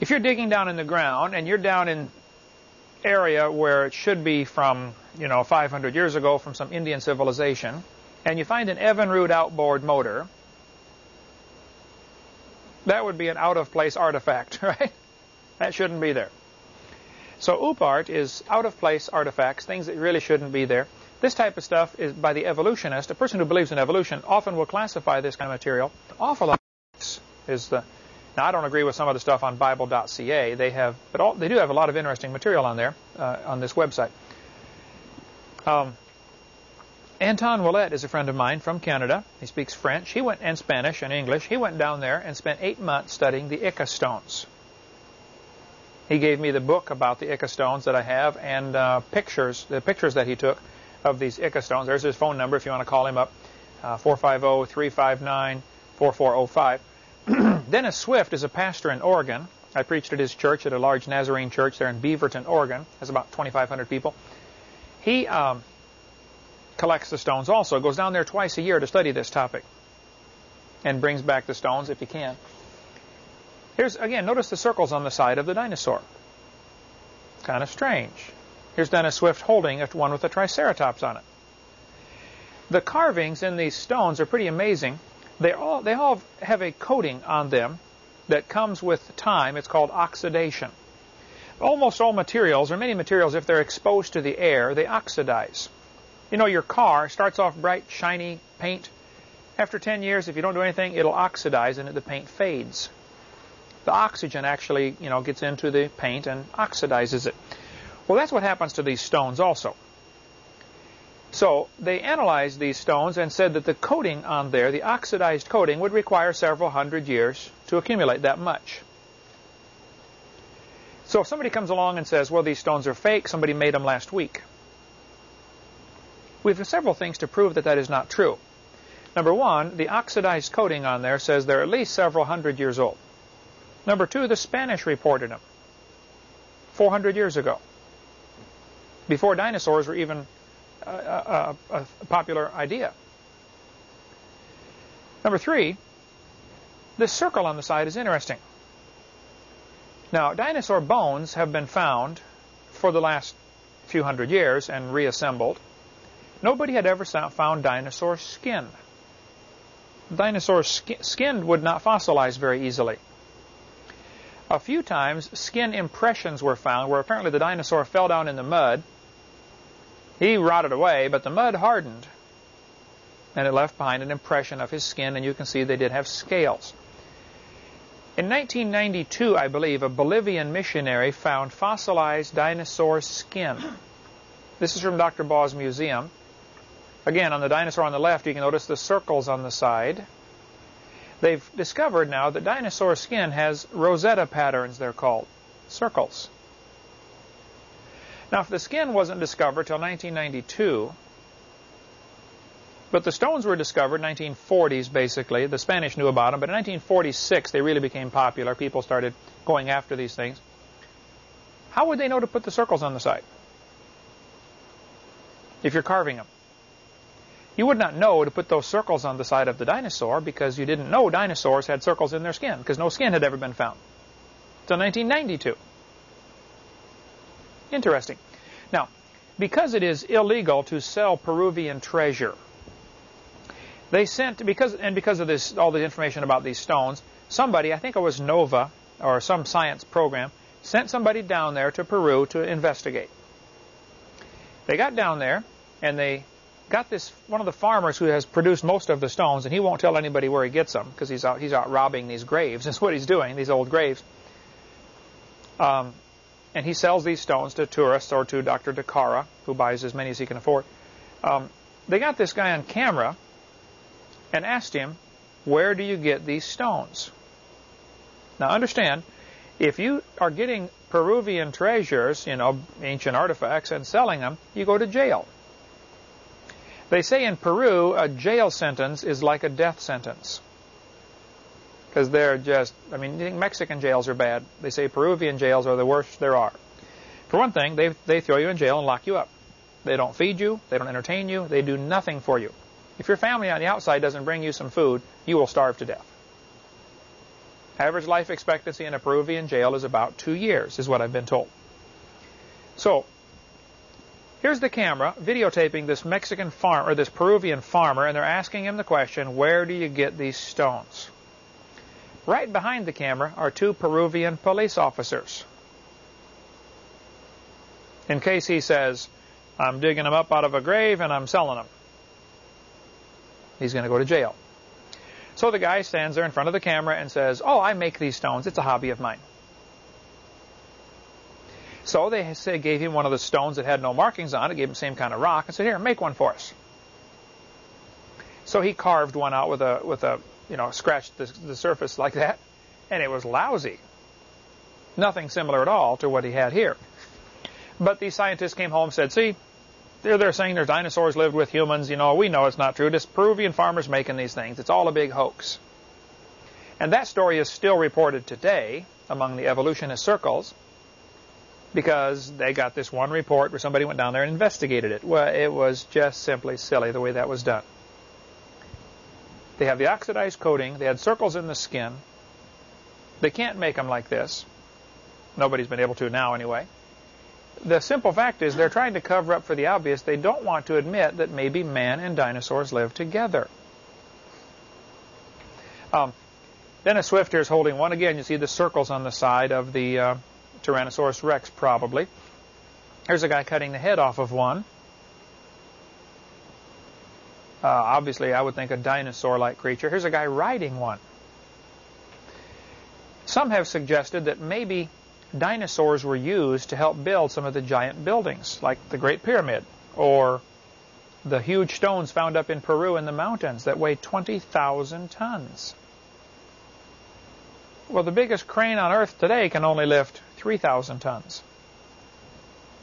if you're digging down in the ground and you're down in area where it should be from, you know, 500 years ago from some Indian civilization, and you find an Evinrude outboard motor, that would be an out-of-place artifact, right? That shouldn't be there. So OOPArt is out-of-place artifacts, things that really shouldn't be there. This type of stuff is by the evolutionist. A person who believes in evolution often will classify this kind of material. Awful is the. Now I don't agree with some of the stuff on Bible.ca. They have, but all, they do have a lot of interesting material on there uh, on this website. Um, Anton Willett is a friend of mine from Canada. He speaks French. He went and Spanish and English. He went down there and spent eight months studying the Ica stones. He gave me the book about the Ica stones that I have and uh, pictures, the pictures that he took of these Ica stones. There's his phone number if you want to call him up, uh, 450-359-4405. Dennis Swift is a pastor in Oregon. I preached at his church at a large Nazarene church there in Beaverton, Oregon. Has about 2,500 people. He um, collects the stones also. Goes down there twice a year to study this topic, and brings back the stones if he can. Here's again. Notice the circles on the side of the dinosaur. Kind of strange. Here's Dennis Swift holding one with a triceratops on it. The carvings in these stones are pretty amazing. They all, they all have a coating on them that comes with time. It's called oxidation. Almost all materials, or many materials, if they're exposed to the air, they oxidize. You know, your car starts off bright, shiny paint. After 10 years, if you don't do anything, it'll oxidize and the paint fades. The oxygen actually, you know, gets into the paint and oxidizes it. Well, that's what happens to these stones also. So they analyzed these stones and said that the coating on there, the oxidized coating, would require several hundred years to accumulate that much. So if somebody comes along and says, well, these stones are fake, somebody made them last week. We have several things to prove that that is not true. Number one, the oxidized coating on there says they're at least several hundred years old. Number two, the Spanish reported them 400 years ago before dinosaurs were even a, a, a, a popular idea. Number three, this circle on the side is interesting. Now, dinosaur bones have been found for the last few hundred years and reassembled. Nobody had ever found dinosaur skin. Dinosaur sk skin would not fossilize very easily. A few times, skin impressions were found where apparently the dinosaur fell down in the mud he rotted away, but the mud hardened, and it left behind an impression of his skin, and you can see they did have scales. In 1992, I believe, a Bolivian missionary found fossilized dinosaur skin. This is from Dr. Baugh's museum. Again, on the dinosaur on the left, you can notice the circles on the side. They've discovered now that dinosaur skin has rosette patterns, they're called, circles. Now, if the skin wasn't discovered till 1992, but the stones were discovered 1940s, basically. The Spanish knew about them, but in 1946 they really became popular. People started going after these things. How would they know to put the circles on the side? If you're carving them. You would not know to put those circles on the side of the dinosaur because you didn't know dinosaurs had circles in their skin because no skin had ever been found. Until 1992. Interesting. Now, because it is illegal to sell Peruvian treasure, they sent because and because of this all the information about these stones, somebody I think it was Nova or some science program sent somebody down there to Peru to investigate. They got down there and they got this one of the farmers who has produced most of the stones, and he won't tell anybody where he gets them because he's out he's out robbing these graves. That's what he's doing, these old graves. Um, and he sells these stones to tourists or to Dr. Cabrera, who buys as many as he can afford. Um, they got this guy on camera and asked him, where do you get these stones? Now understand, if you are getting Peruvian treasures, you know, ancient artifacts, and selling them, you go to jail. They say in Peru, a jail sentence is like a death sentence because they're just, I mean, Mexican jails are bad. They say Peruvian jails are the worst there are. For one thing, they, they throw you in jail and lock you up. They don't feed you. They don't entertain you. They do nothing for you. If your family on the outside doesn't bring you some food, you will starve to death. Average life expectancy in a Peruvian jail is about two years, is what I've been told. So here's the camera videotaping this Mexican farm or this Peruvian farmer, and they're asking him the question, "Where do you get these stones?" Right behind the camera are two Peruvian police officers. In case he says, "I'm digging them up out of a grave and I'm selling them," he's going to go to jail. So the guy stands there in front of the camera and says, "Oh, I make these stones. It's a hobby of mine." So they say, gave him one of the stones that had no markings on it, gave him the same kind of rock, and said, "Here, make one for us." So he carved one out with a with a you know scratched the, the surface like that, and it was lousy. Nothing similar at all to what he had here. But these scientists came home and said, "See, they're, they're saying there's dinosaurs lived with humans. You know, we know it's not true. This Peruvian farmer's making these things. It's all a big hoax." And that story is still reported today among the evolutionist circles because they got this one report where somebody went down there and investigated it. Well, it was just simply silly the way that was done. They have the oxidized coating. They had circles in the skin. They can't make them like this. Nobody's been able to now anyway. The simple fact is they're trying to cover up for the obvious. They don't want to admit that maybe man and dinosaurs lived together. Um, Dennis Swift here is holding one. Again, you see the circles on the side of the uh, Tyrannosaurus rex, probably. Here's a guy cutting the head off of one. Uh, obviously, I would think a dinosaur-like creature. Here's a guy riding one. Some have suggested that maybe dinosaurs were used to help build some of the giant buildings, like the Great Pyramid, or the huge stones found up in Peru in the mountains that weigh 20,000 tons. Well, the biggest crane on Earth today can only lift 3,000 tons.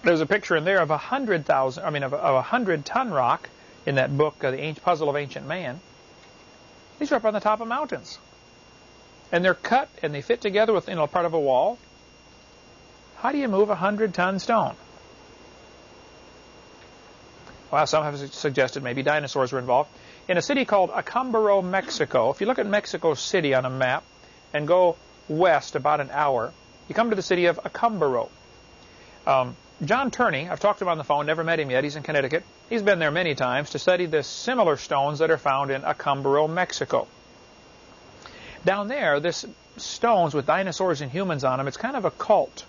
There's a picture in there of a hundred thousand, I mean, of a hundred ton rock in that book, uh, The Puzzle of Ancient Man. These are up on the top of mountains. And they're cut and they fit together within know, part of a wall. How do you move a hundred ton stone? Well, some have suggested maybe dinosaurs were involved. In a city called Acámbaro, Mexico, if you look at Mexico City on a map and go west about an hour, you come to the city of Acámbaro. Um, John Tierney, I've talked to him on the phone, never met him yet. He's in Connecticut. He's been there many times to study the similar stones that are found in Acámbaro, Mexico. Down there, this stones with dinosaurs and humans on them, it's kind of a cult.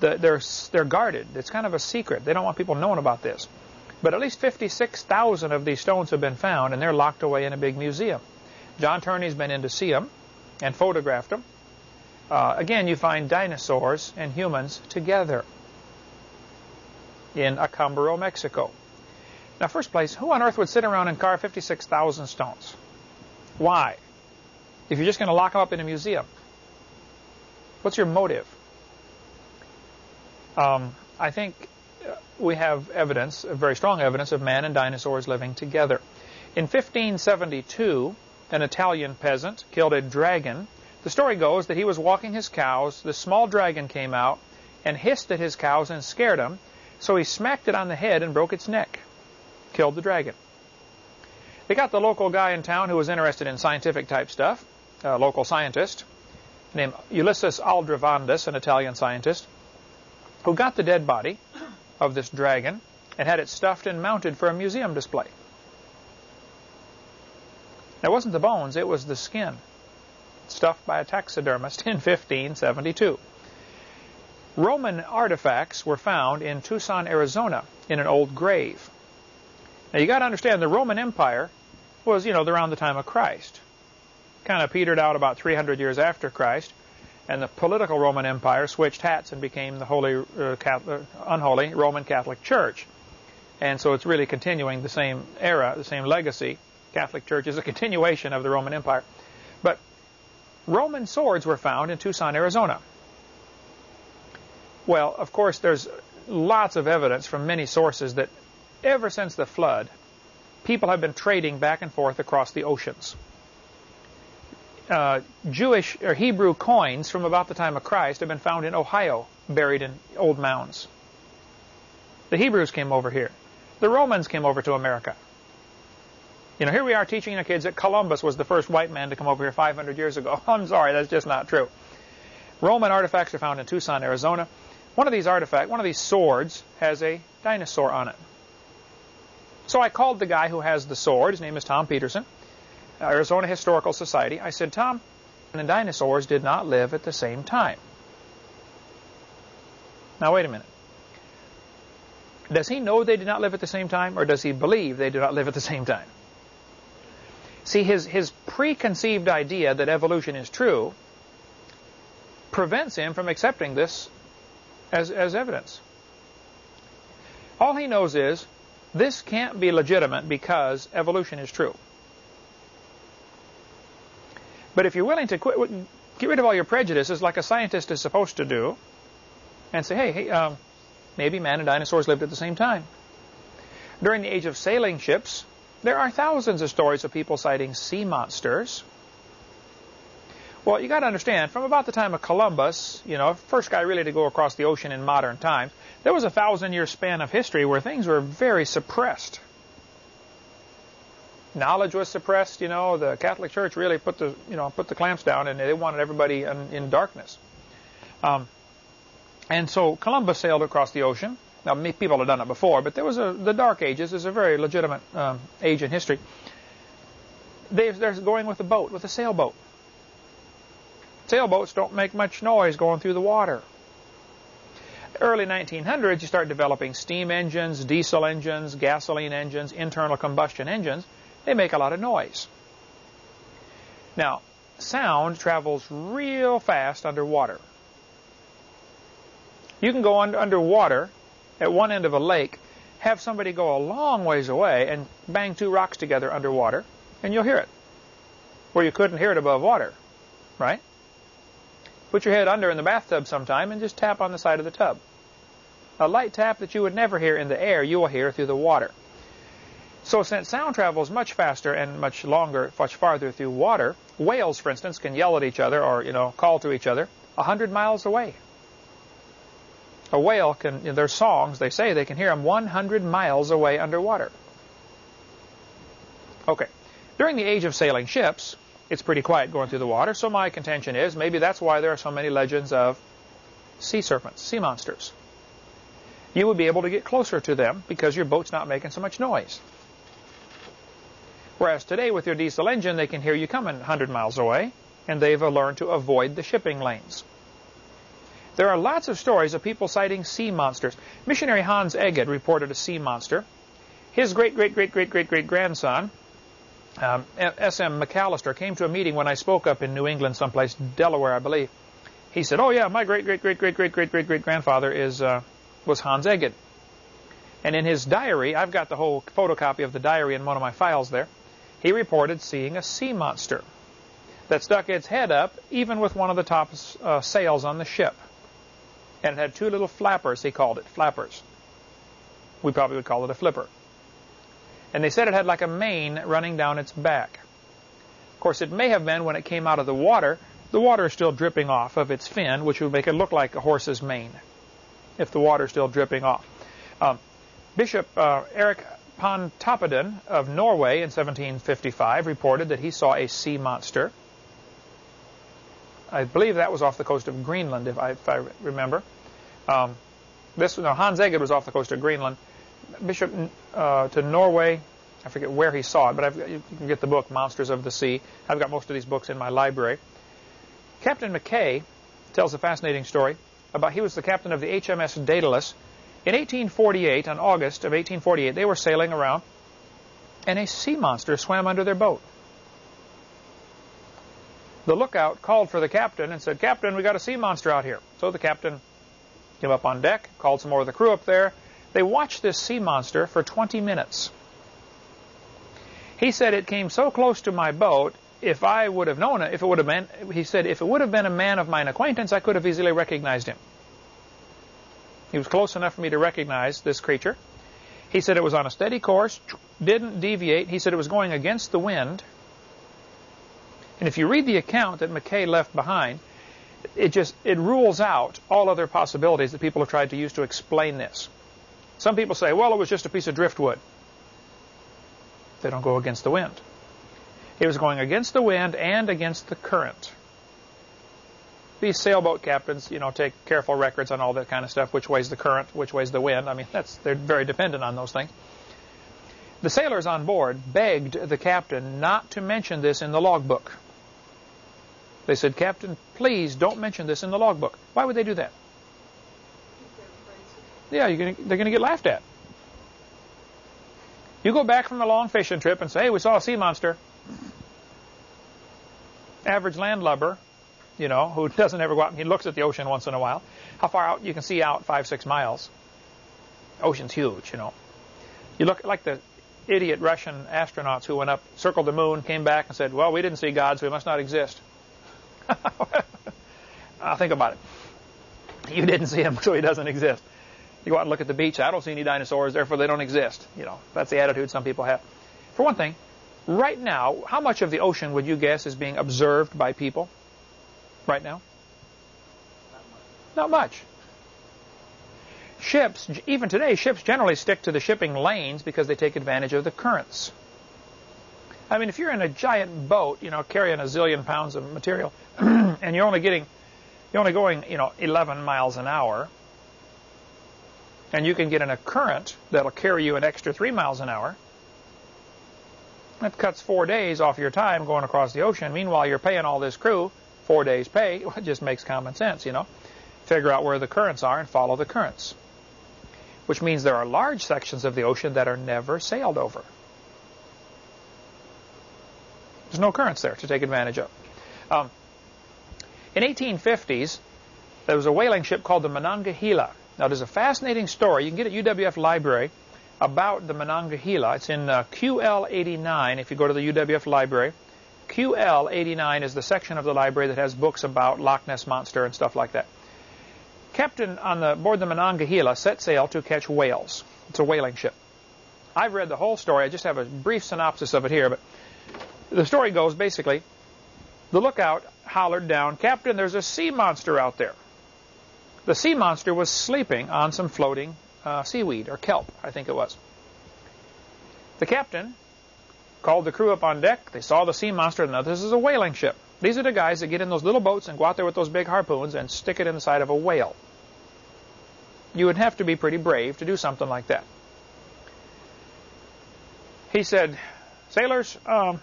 The, they're, they're guarded. It's kind of a secret. They don't want people knowing about this. But at least 56,000 of these stones have been found, and they're locked away in a big museum. John Tierney's been in to see them and photographed them. Uh, again, you find dinosaurs and humans together in Acámbaro, Mexico. Now, first place, who on earth would sit around and carve 56,000 stones? Why? If you're just going to lock them up in a museum. What's your motive? Um, I think uh, we have evidence, very strong evidence, of man and dinosaurs living together. In 1572, an Italian peasant killed a dragon the story goes that he was walking his cows, the small dragon came out and hissed at his cows and scared them, so he smacked it on the head and broke its neck. Killed the dragon. They got the local guy in town who was interested in scientific type stuff, a local scientist, named Ulysses Aldrovandus, an Italian scientist, who got the dead body of this dragon and had it stuffed and mounted for a museum display. It wasn't the bones, it was the skin stuffed by a taxidermist in 1572. Roman artifacts were found in Tucson, Arizona, in an old grave. Now you got to understand the Roman Empire was, you know, around the time of Christ. Kind of petered out about 300 years after Christ, and the political Roman Empire switched hats and became the holy, uh, Catholic, unholy Roman Catholic Church. And so it's really continuing the same era, the same legacy. Catholic Church is a continuation of the Roman Empire. But Roman swords were found in Tucson, Arizona. Well, of course, there's lots of evidence from many sources that ever since the flood, people have been trading back and forth across the oceans. Uh, Jewish or Hebrew coins from about the time of Christ have been found in Ohio, buried in old mounds. The Hebrews came over here. The Romans came over to America. You know, here we are teaching our kids that Columbus was the first white man to come over here 500 years ago. I'm sorry, that's just not true. Roman artifacts are found in Tucson, Arizona. One of these artifacts, one of these swords, has a dinosaur on it. So I called the guy who has the sword. His name is Tom Peterson, uh, Arizona Historical Society. I said, Tom, and dinosaurs did not live at the same time. Now, wait a minute. Does he know they did not live at the same time, or does he believe they did not live at the same time? See, his, his preconceived idea that evolution is true prevents him from accepting this as, as evidence. All he knows is this can't be legitimate because evolution is true. But if you're willing to quit, get rid of all your prejudices like a scientist is supposed to do, and say, hey, hey um, maybe man and dinosaurs lived at the same time. During the age of sailing ships, there are thousands of stories of people sighting sea monsters. Well, you got to understand, from about the time of Columbus, you know, first guy really to go across the ocean in modern times, there was a thousand-year span of history where things were very suppressed. Knowledge was suppressed. You know, the Catholic Church really put the, you know, put the clamps down, and they wanted everybody in, in darkness. Um, and so Columbus sailed across the ocean. Now, people have done it before, but there was a, the Dark Ages is a very legitimate um, age in history. They, they're going with a boat, with a sailboat. Sailboats don't make much noise going through the water. Early 1900s, you start developing steam engines, diesel engines, gasoline engines, internal combustion engines. They make a lot of noise. Now, sound travels real fast underwater. You can go under, underwater at one end of a lake, have somebody go a long ways away and bang two rocks together underwater, and you'll hear it. Where you couldn't hear it above water, right? Put your head under in the bathtub sometime and just tap on the side of the tub. A light tap that you would never hear in the air, you will hear through the water. So since sound travels much faster and much longer, much farther through water, whales, for instance, can yell at each other or, you know, call to each other a hundred miles away a whale can, in their songs, they say they can hear them 100 miles away underwater. Okay. During the age of sailing ships, it's pretty quiet going through the water, so my contention is maybe that's why there are so many legends of sea serpents, sea monsters. You would be able to get closer to them because your boat's not making so much noise. Whereas today with your diesel engine, they can hear you coming 100 miles away, and they've learned to avoid the shipping lanes. There are lots of stories of people sighting sea monsters. Missionary Hans Egede reported a sea monster. His great-great-great-great-great-great-grandson, um, S.M. McAllister, came to a meeting when I spoke up in New England someplace, Delaware, I believe. He said, oh, yeah, my great-great-great-great-great-great-great-grandfather is uh, was Hans Egede. And in his diary, I've got the whole photocopy of the diary in one of my files there, he reported seeing a sea monster that stuck its head up even with one of the top uh, sails on the ship and it had two little flappers, he called it, flappers. We probably would call it a flipper. And they said it had like a mane running down its back. Of course, it may have been when it came out of the water, the water is still dripping off of its fin, which would make it look like a horse's mane, if the water is still dripping off. Um, Bishop uh, Eric Pontoppidan of Norway in 1755 reported that he saw a sea monster I believe that was off the coast of Greenland, if I, if I remember. Um, this no, Hans Egede was off the coast of Greenland. Bishop uh, to Norway, I forget where he saw it, but I've, you can get the book Monsters of the Sea. I've got most of these books in my library. Captain McKay tells a fascinating story about he was the captain of the HMS Daedalus. In 1848, in August of 1848, they were sailing around, and a sea monster swam under their boat the lookout called for the captain and said, Captain, we got a sea monster out here. So the captain came up on deck, called some more of the crew up there. They watched this sea monster for 20 minutes. He said it came so close to my boat, if I would have known it, if it would have been, he said, if it would have been a man of mine acquaintance, I could have easily recognized him. He was close enough for me to recognize this creature. He said it was on a steady course, didn't deviate. He said it was going against the wind. And if you read the account that McKay left behind, it just it rules out all other possibilities that people have tried to use to explain this. Some people say, well, it was just a piece of driftwood. They don't go against the wind. It was going against the wind and against the current. these sailboat captains, you know, take careful records on all that kind of stuff. Which way's the current? Which way's the wind? I mean, that's they're very dependent on those things. The sailors on board begged the captain not to mention this in the logbook. They said, Captain, please don't mention this in the logbook. Why would they do that? Yeah, gonna, they're going to get laughed at. You go back from a long fishing trip and say, hey, we saw a sea monster. Average landlubber, you know, who doesn't ever go out, he looks at the ocean once in a while. How far out? You can see out five, six miles. Ocean's huge, you know. You look like the idiot Russian astronauts who went up, circled the moon, came back and said, well, we didn't see God, so he must not exist. I'll think about it. You didn't see him, so he doesn't exist. You go out and look at the beach. I don't see any dinosaurs, therefore they don't exist. You know, that's the attitude some people have. For one thing, right now, how much of the ocean would you guess is being observed by people? Right now? Not much. Not much. Ships, even today, ships generally stick to the shipping lanes because they take advantage of the currents. I mean, if you're in a giant boat, you know, carrying a zillion pounds of material, and you're only getting, you're only going, you know, 11 miles an hour, and you can get in a current that'll carry you an extra three miles an hour. That cuts four days off your time going across the ocean. Meanwhile, you're paying all this crew four days' pay. It just makes common sense, you know. Figure out where the currents are and follow the currents. Which means there are large sections of the ocean that are never sailed over. There's no currents there to take advantage of. Um, in 1850s, there was a whaling ship called the Monongahela. Now, there's a fascinating story. You can get at UWF Library about the Monongahela. It's in uh, QL89 if you go to the UWF Library. QL89 is the section of the library that has books about Loch Ness Monster and stuff like that. Captain on the board the Monongahela set sail to catch whales. It's a whaling ship. I've read the whole story. I just have a brief synopsis of it here, but the story goes basically, the lookout hollered down, Captain, there's a sea monster out there. The sea monster was sleeping on some floating uh, seaweed, or kelp, I think it was. The captain called the crew up on deck. They saw the sea monster. And now, this is a whaling ship. These are the guys that get in those little boats and go out there with those big harpoons and stick it in the side of a whale. You would have to be pretty brave to do something like that. He said, Sailors, um,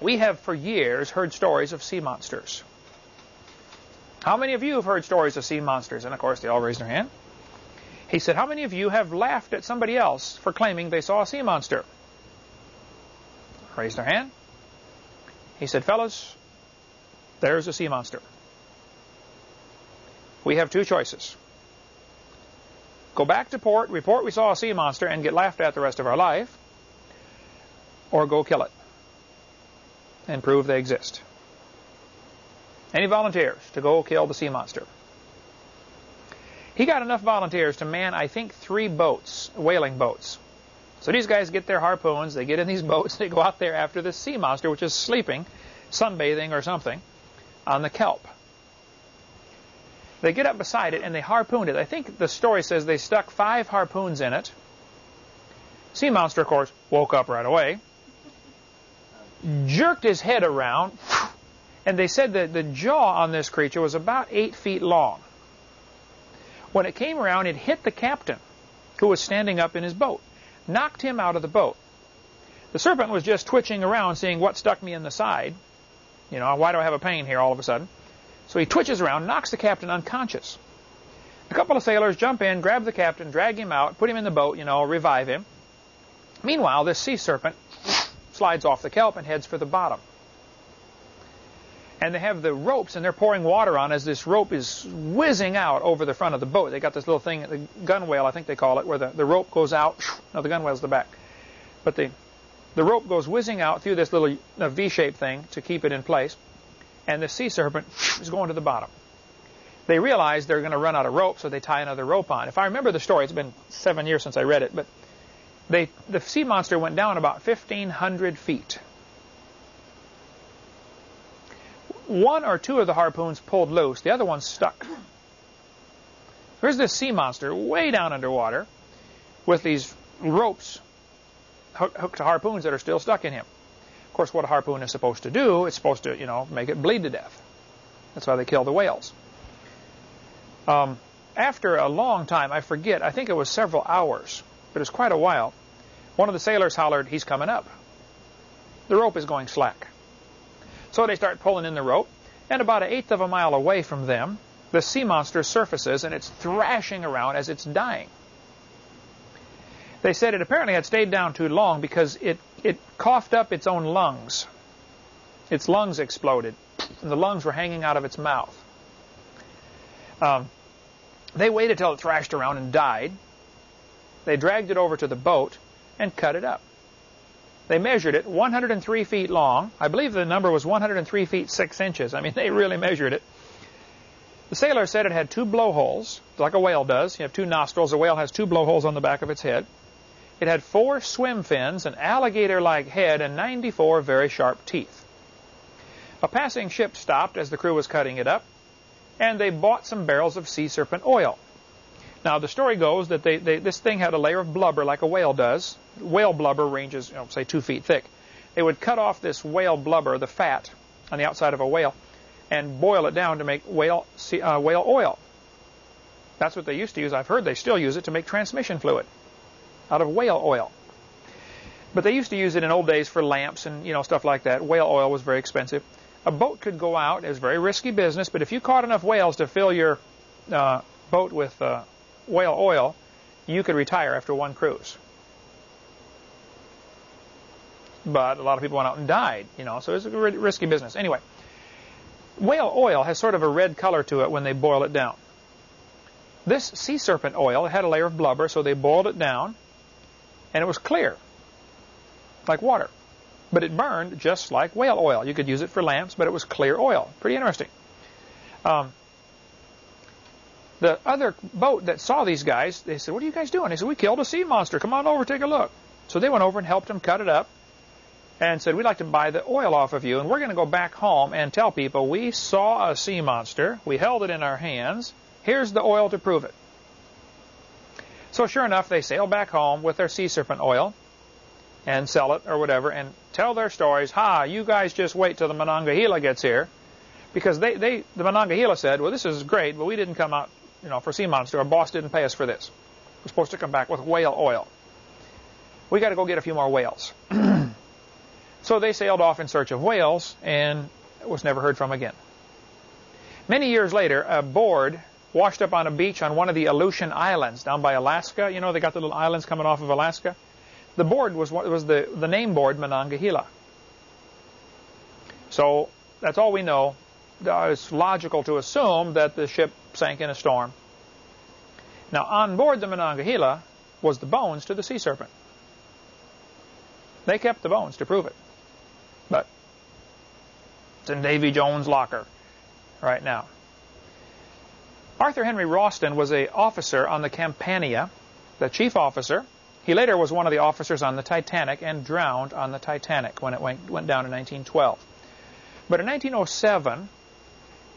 we have for years heard stories of sea monsters. How many of you have heard stories of sea monsters? And of course, they all raised their hand. He said, How many of you have laughed at somebody else for claiming they saw a sea monster? Raised their hand. He said, Fellas, there's a sea monster. We have two choices. Go back to port, report we saw a sea monster, and get laughed at the rest of our life, or go kill it and prove they exist. Any volunteers to go kill the sea monster? He got enough volunteers to man, I think, three boats, whaling boats. So these guys get their harpoons, they get in these boats, they go out there after the sea monster, which is sleeping, sunbathing or something, on the kelp. They get up beside it and they harpooned it. I think the story says they stuck five harpoons in it. Sea monster, of course, woke up right away, jerked his head around, and they said that the jaw on this creature was about eight feet long. When it came around, it hit the captain, who was standing up in his boat, knocked him out of the boat. The serpent was just twitching around, seeing what stuck me in the side. You know, why do I have a pain here all of a sudden? So he twitches around, knocks the captain unconscious. A couple of sailors jump in, grab the captain, drag him out, put him in the boat, you know, revive him. Meanwhile, this sea serpent slides off the kelp and heads for the bottom and they have the ropes and they're pouring water on as this rope is whizzing out over the front of the boat. They got this little thing, the gunwale, I think they call it, where the, the rope goes out. No, the gunwale's the back. But the, the rope goes whizzing out through this little uh, V-shaped thing to keep it in place. And the sea serpent is going to the bottom. They realize they're going to run out of rope, so they tie another rope on. If I remember the story, it's been seven years since I read it, but they, the sea monster went down about 1,500 feet one or two of the harpoons pulled loose. The other one stuck. Here's this sea monster way down underwater with these ropes hooked to harpoons that are still stuck in him. Of course, what a harpoon is supposed to do, it's supposed to, you know, make it bleed to death. That's why they kill the whales. Um, after a long time, I forget, I think it was several hours, but it was quite a while, one of the sailors hollered, he's coming up. The rope is going slack. So they start pulling in the rope, and about an eighth of a mile away from them, the sea monster surfaces and it's thrashing around as it's dying. They said it apparently had stayed down too long because it, it coughed up its own lungs. Its lungs exploded, and the lungs were hanging out of its mouth. Um, they waited till it thrashed around and died. They dragged it over to the boat and cut it up. They measured it 103 feet long. I believe the number was 103 feet 6 inches. I mean, they really measured it. The sailor said it had two blowholes, like a whale does. You have two nostrils. A whale has two blowholes on the back of its head. It had four swim fins, an alligator-like head, and 94 very sharp teeth. A passing ship stopped as the crew was cutting it up, and they bought some barrels of sea serpent oil. Now, the story goes that they, they, this thing had a layer of blubber like a whale does. Whale blubber ranges, you know, say, two feet thick. They would cut off this whale blubber, the fat, on the outside of a whale, and boil it down to make whale, uh, whale oil. That's what they used to use. I've heard they still use it to make transmission fluid out of whale oil. But they used to use it in old days for lamps and you know stuff like that. Whale oil was very expensive. A boat could go out. It was very risky business, but if you caught enough whales to fill your uh, boat with uh, whale oil, you could retire after one cruise. But a lot of people went out and died, you know, so it's a risky business. Anyway, Whale oil has sort of a red color to it when they boil it down. This sea serpent oil had a layer of blubber, so they boiled it down, and it was clear, like water. But it burned just like whale oil. You could use it for lamps, but it was clear oil. Pretty interesting. Um, the other boat that saw these guys, they said, what are you guys doing? They said, we killed a sea monster. Come on over, take a look. So they went over and helped them cut it up and said, we'd like to buy the oil off of you, and we're going to go back home and tell people we saw a sea monster, we held it in our hands, here's the oil to prove it. So sure enough, they sail back home with their sea serpent oil and sell it or whatever and tell their stories. Ha, you guys just wait till the Monongahela gets here. Because they, they the Monongahela said, well, this is great, but we didn't come out, you know, for sea monster. Our boss didn't pay us for this. We're supposed to come back with whale oil. We got to go get a few more whales. So they sailed off in search of whales and was never heard from again. Many years later, a board washed up on a beach on one of the Aleutian Islands down by Alaska. You know, they got the little islands coming off of Alaska. The board was was the, the name board Monongahela. So that's all we know. It's logical to assume that the ship sank in a storm. Now, on board the Monongahela was the bones to the sea serpent. They kept the bones to prove it. But it's in Davy Jones' locker right now. Arthur Henry Rostron was an officer on the Campania, the chief officer. He later was one of the officers on the Titanic and drowned on the Titanic when it went, went down in 1912. But in 1907,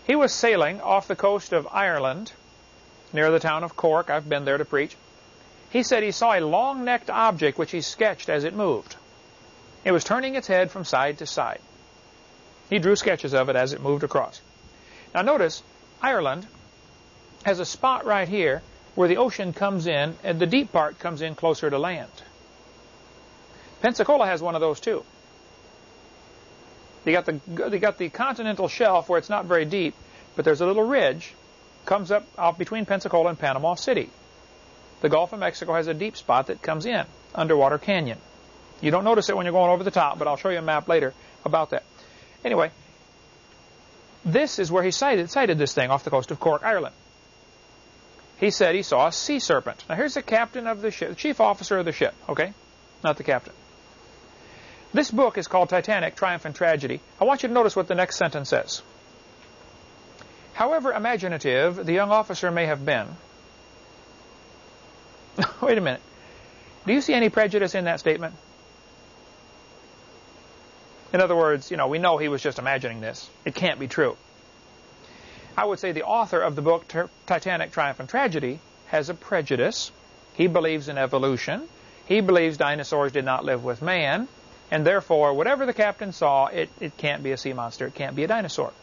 he was sailing off the coast of Ireland near the town of Cork. I've been there to preach. He said he saw a long-necked object which he sketched as it moved. It was turning its head from side to side. He drew sketches of it as it moved across. Now notice, Ireland has a spot right here where the ocean comes in and the deep part comes in closer to land. Pensacola has one of those too. They got the got the continental shelf where it's not very deep, but there's a little ridge comes up out between Pensacola and Panama City. The Gulf of Mexico has a deep spot that comes in, underwater canyon. You don't notice it when you're going over the top, but I'll show you a map later about that. Anyway, this is where he sighted, sighted this thing off the coast of Cork, Ireland. He said he saw a sea serpent. Now here's the captain of the ship, the chief officer of the ship, okay? Not the captain. This book is called Titanic, Triumph and Tragedy. I want you to notice what the next sentence says. However imaginative the young officer may have been, wait a minute. Do you see any prejudice in that statement? In other words, you know, we know he was just imagining this. It can't be true. I would say the author of the book Titanic, Triumph and Tragedy has a prejudice. He believes in evolution. He believes dinosaurs did not live with man. And therefore, whatever the captain saw, it, it can't be a sea monster. It can't be a dinosaur.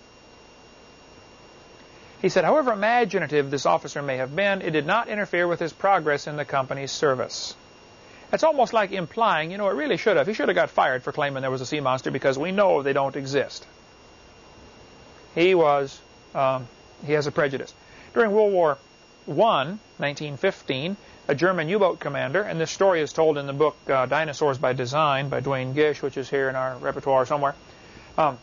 He said, however imaginative this officer may have been, it did not interfere with his progress in the company's service. It's almost like implying, you know, it really should have. He should have got fired for claiming there was a sea monster because we know they don't exist. He was, um, he has a prejudice. During World War I, 1915, a German U-boat commander, and this story is told in the book uh, Dinosaurs by Design by Duane Gish, which is here in our repertoire somewhere. Um,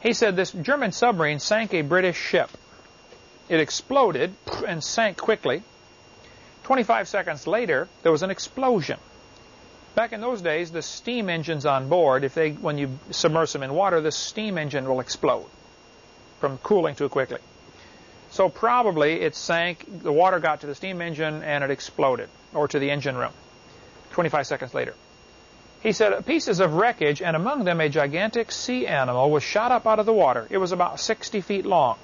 he said this German submarine sank a British ship. It exploded and sank quickly. 25 seconds later, there was an explosion. Back in those days, the steam engines on board, if they, when you submerge them in water, the steam engine will explode from cooling too quickly. So probably it sank, the water got to the steam engine and it exploded, or to the engine room, 25 seconds later. He said pieces of wreckage, and among them a gigantic sea animal was shot up out of the water. It was about 60 feet long.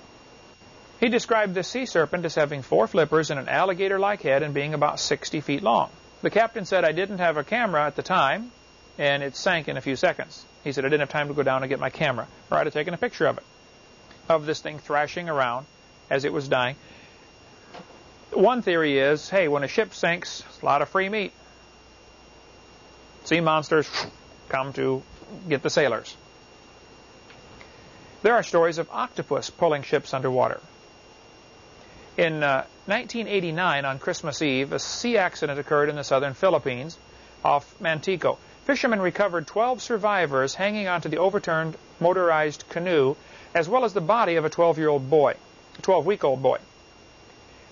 He described the sea serpent as having four flippers and an alligator-like head and being about 60 feet long. The captain said, I didn't have a camera at the time, and it sank in a few seconds. He said, I didn't have time to go down and get my camera, or I'd have taken a picture of it, of this thing thrashing around as it was dying. One theory is, hey, when a ship sinks, a lot of free meat. Sea monsters come to get the sailors. There are stories of octopus pulling ships underwater. In uh, 1989, on Christmas Eve, a sea accident occurred in the southern Philippines off Mantico. Fishermen recovered 12 survivors hanging onto the overturned motorized canoe, as well as the body of a 12-year-old boy, a 12-week-old boy.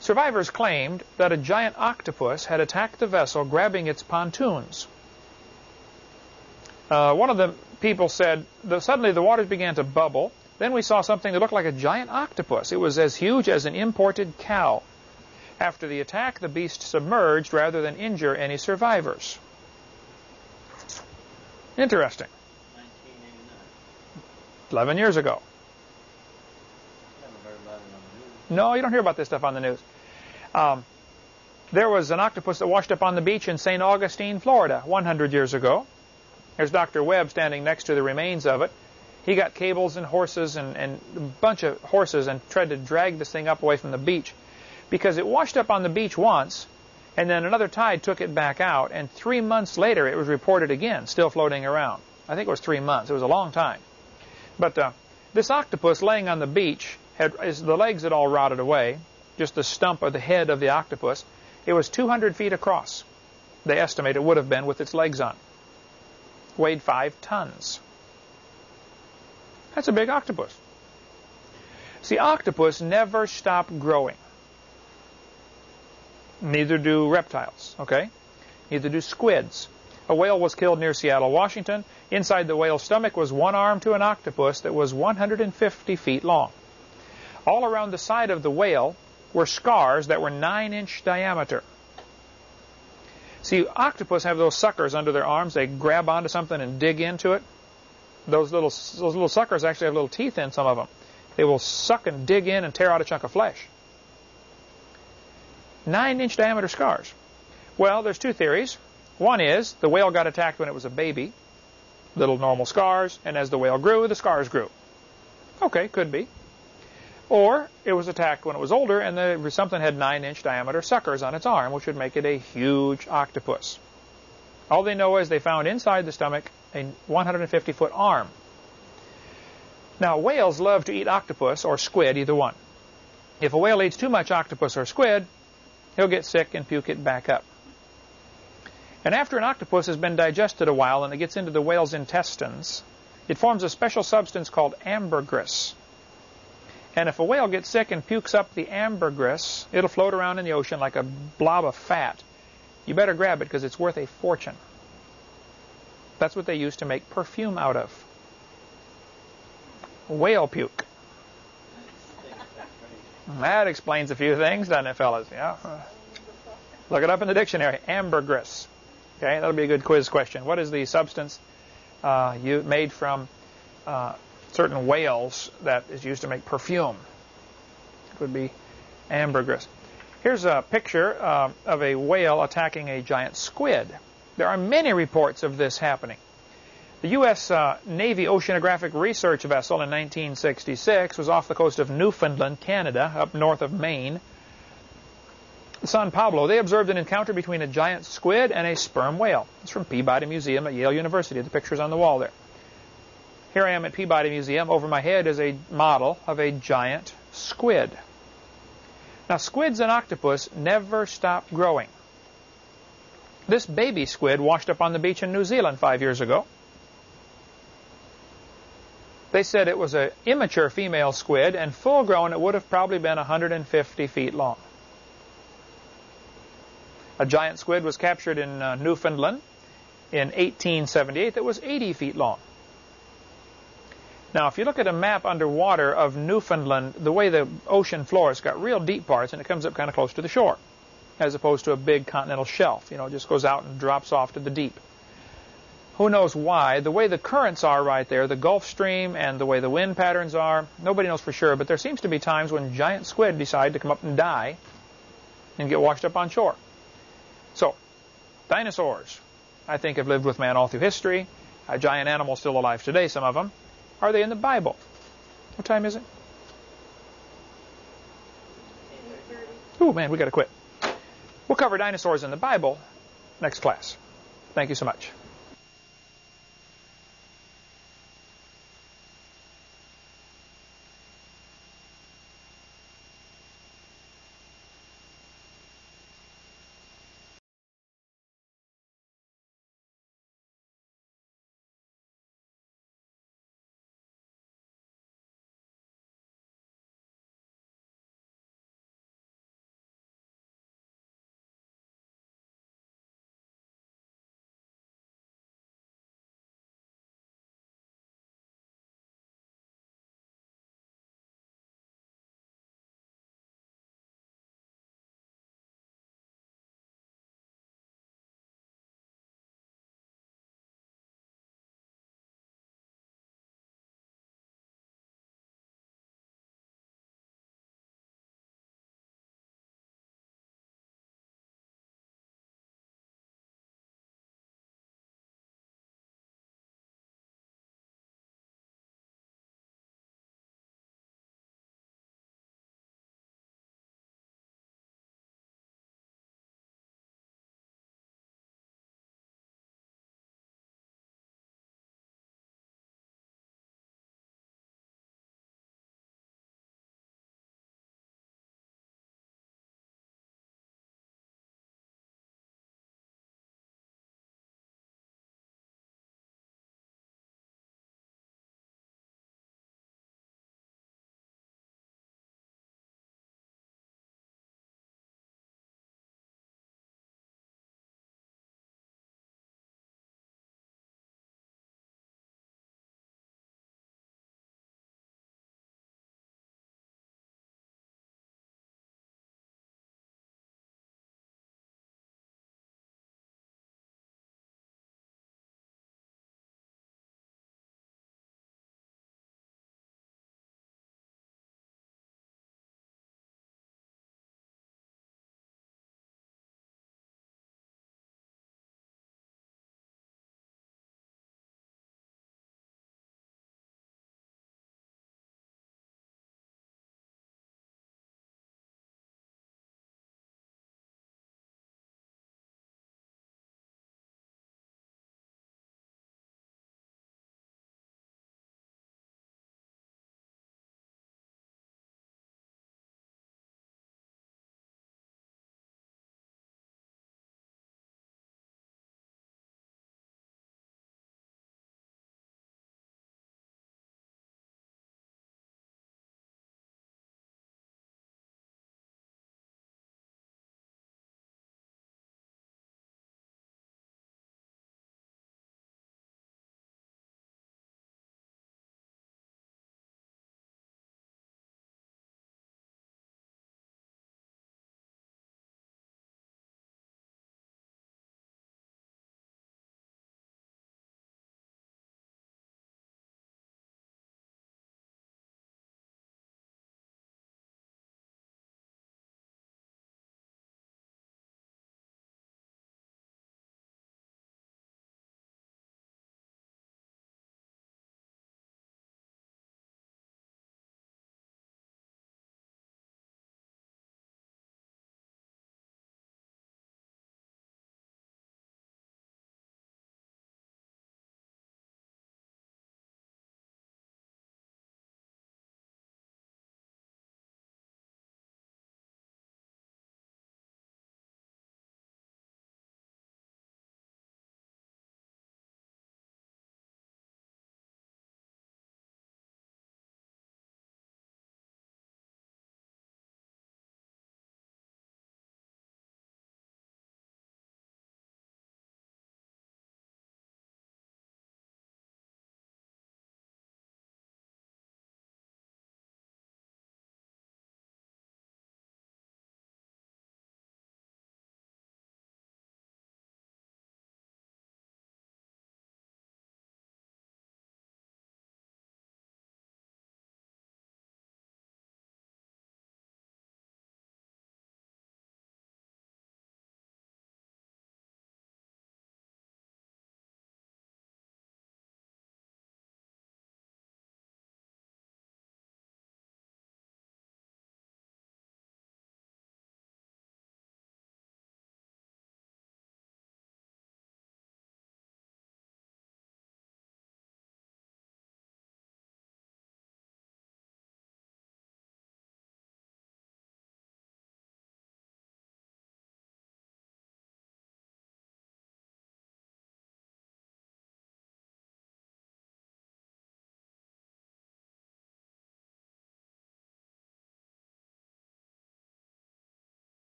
Survivors claimed that a giant octopus had attacked the vessel, grabbing its pontoons. Uh, one of the people said suddenly the waters began to bubble. Then we saw something that looked like a giant octopus. It was as huge as an imported cow. After the attack, the beast submerged rather than injure any survivors. Interesting. 11 years ago. No, you don't hear about this stuff on the news. Um, there was an octopus that washed up on the beach in St. Augustine, Florida, 100 years ago. There's Dr. Webb standing next to the remains of it. He got cables and horses and, and a bunch of horses and tried to drag this thing up away from the beach because it washed up on the beach once and then another tide took it back out and three months later it was reported again, still floating around. I think it was three months. It was a long time. But uh, this octopus laying on the beach, had, the legs had all rotted away, just the stump of the head of the octopus. It was 200 feet across. They estimate it would have been with its legs on weighed five tons. That's a big octopus. See, octopus never stop growing. Neither do reptiles, okay? Neither do squids. A whale was killed near Seattle, Washington. Inside the whale's stomach was one arm to an octopus that was 150 feet long. All around the side of the whale were scars that were 9-inch diameter. See, octopus have those suckers under their arms. They grab onto something and dig into it. Those little those little suckers actually have little teeth in some of them. They will suck and dig in and tear out a chunk of flesh. Nine-inch diameter scars. Well, there's two theories. One is the whale got attacked when it was a baby, little normal scars, and as the whale grew, the scars grew. Okay, could be. Or it was attacked when it was older and the, something had 9-inch diameter suckers on its arm, which would make it a huge octopus. All they know is they found inside the stomach a 150-foot arm. Now, whales love to eat octopus or squid, either one. If a whale eats too much octopus or squid, he'll get sick and puke it back up. And after an octopus has been digested a while and it gets into the whale's intestines, it forms a special substance called ambergris. And if a whale gets sick and pukes up the ambergris, it'll float around in the ocean like a blob of fat. You better grab it because it's worth a fortune. That's what they used to make perfume out of. Whale puke. That explains a few things, doesn't it, fellas? Yeah. Look it up in the dictionary. Ambergris. Okay, that'll be a good quiz question. What is the substance uh, you made from uh, certain whales that is used to make perfume. It would be ambergris. Here's a picture uh, of a whale attacking a giant squid. There are many reports of this happening. The U.S. Uh, Navy Oceanographic Research Vessel in 1966 was off the coast of Newfoundland, Canada, up north of Maine. San Pablo, they observed an encounter between a giant squid and a sperm whale. It's from Peabody Museum at Yale University. The picture's on the wall there. Here I am at Peabody Museum. Over my head is a model of a giant squid. Now, squids and octopus never stop growing. This baby squid washed up on the beach in New Zealand five years ago. They said it was an immature female squid, and full grown it would have probably been 150 feet long. A giant squid was captured in uh, Newfoundland in 1878 that was 80 feet long. Now, if you look at a map underwater of Newfoundland, the way the ocean floor has got real deep parts and it comes up kind of close to the shore, as opposed to a big continental shelf. You know, it just goes out and drops off to the deep. Who knows why? The way the currents are right there, the Gulf Stream and the way the wind patterns are, nobody knows for sure, but there seems to be times when giant squid decide to come up and die and get washed up on shore. So, dinosaurs, I think, have lived with man all through history. A giant animal still alive today, some of them. Are they in the Bible? What time is it? Oh, man, we got to quit. We'll cover dinosaurs in the Bible next class. Thank you so much.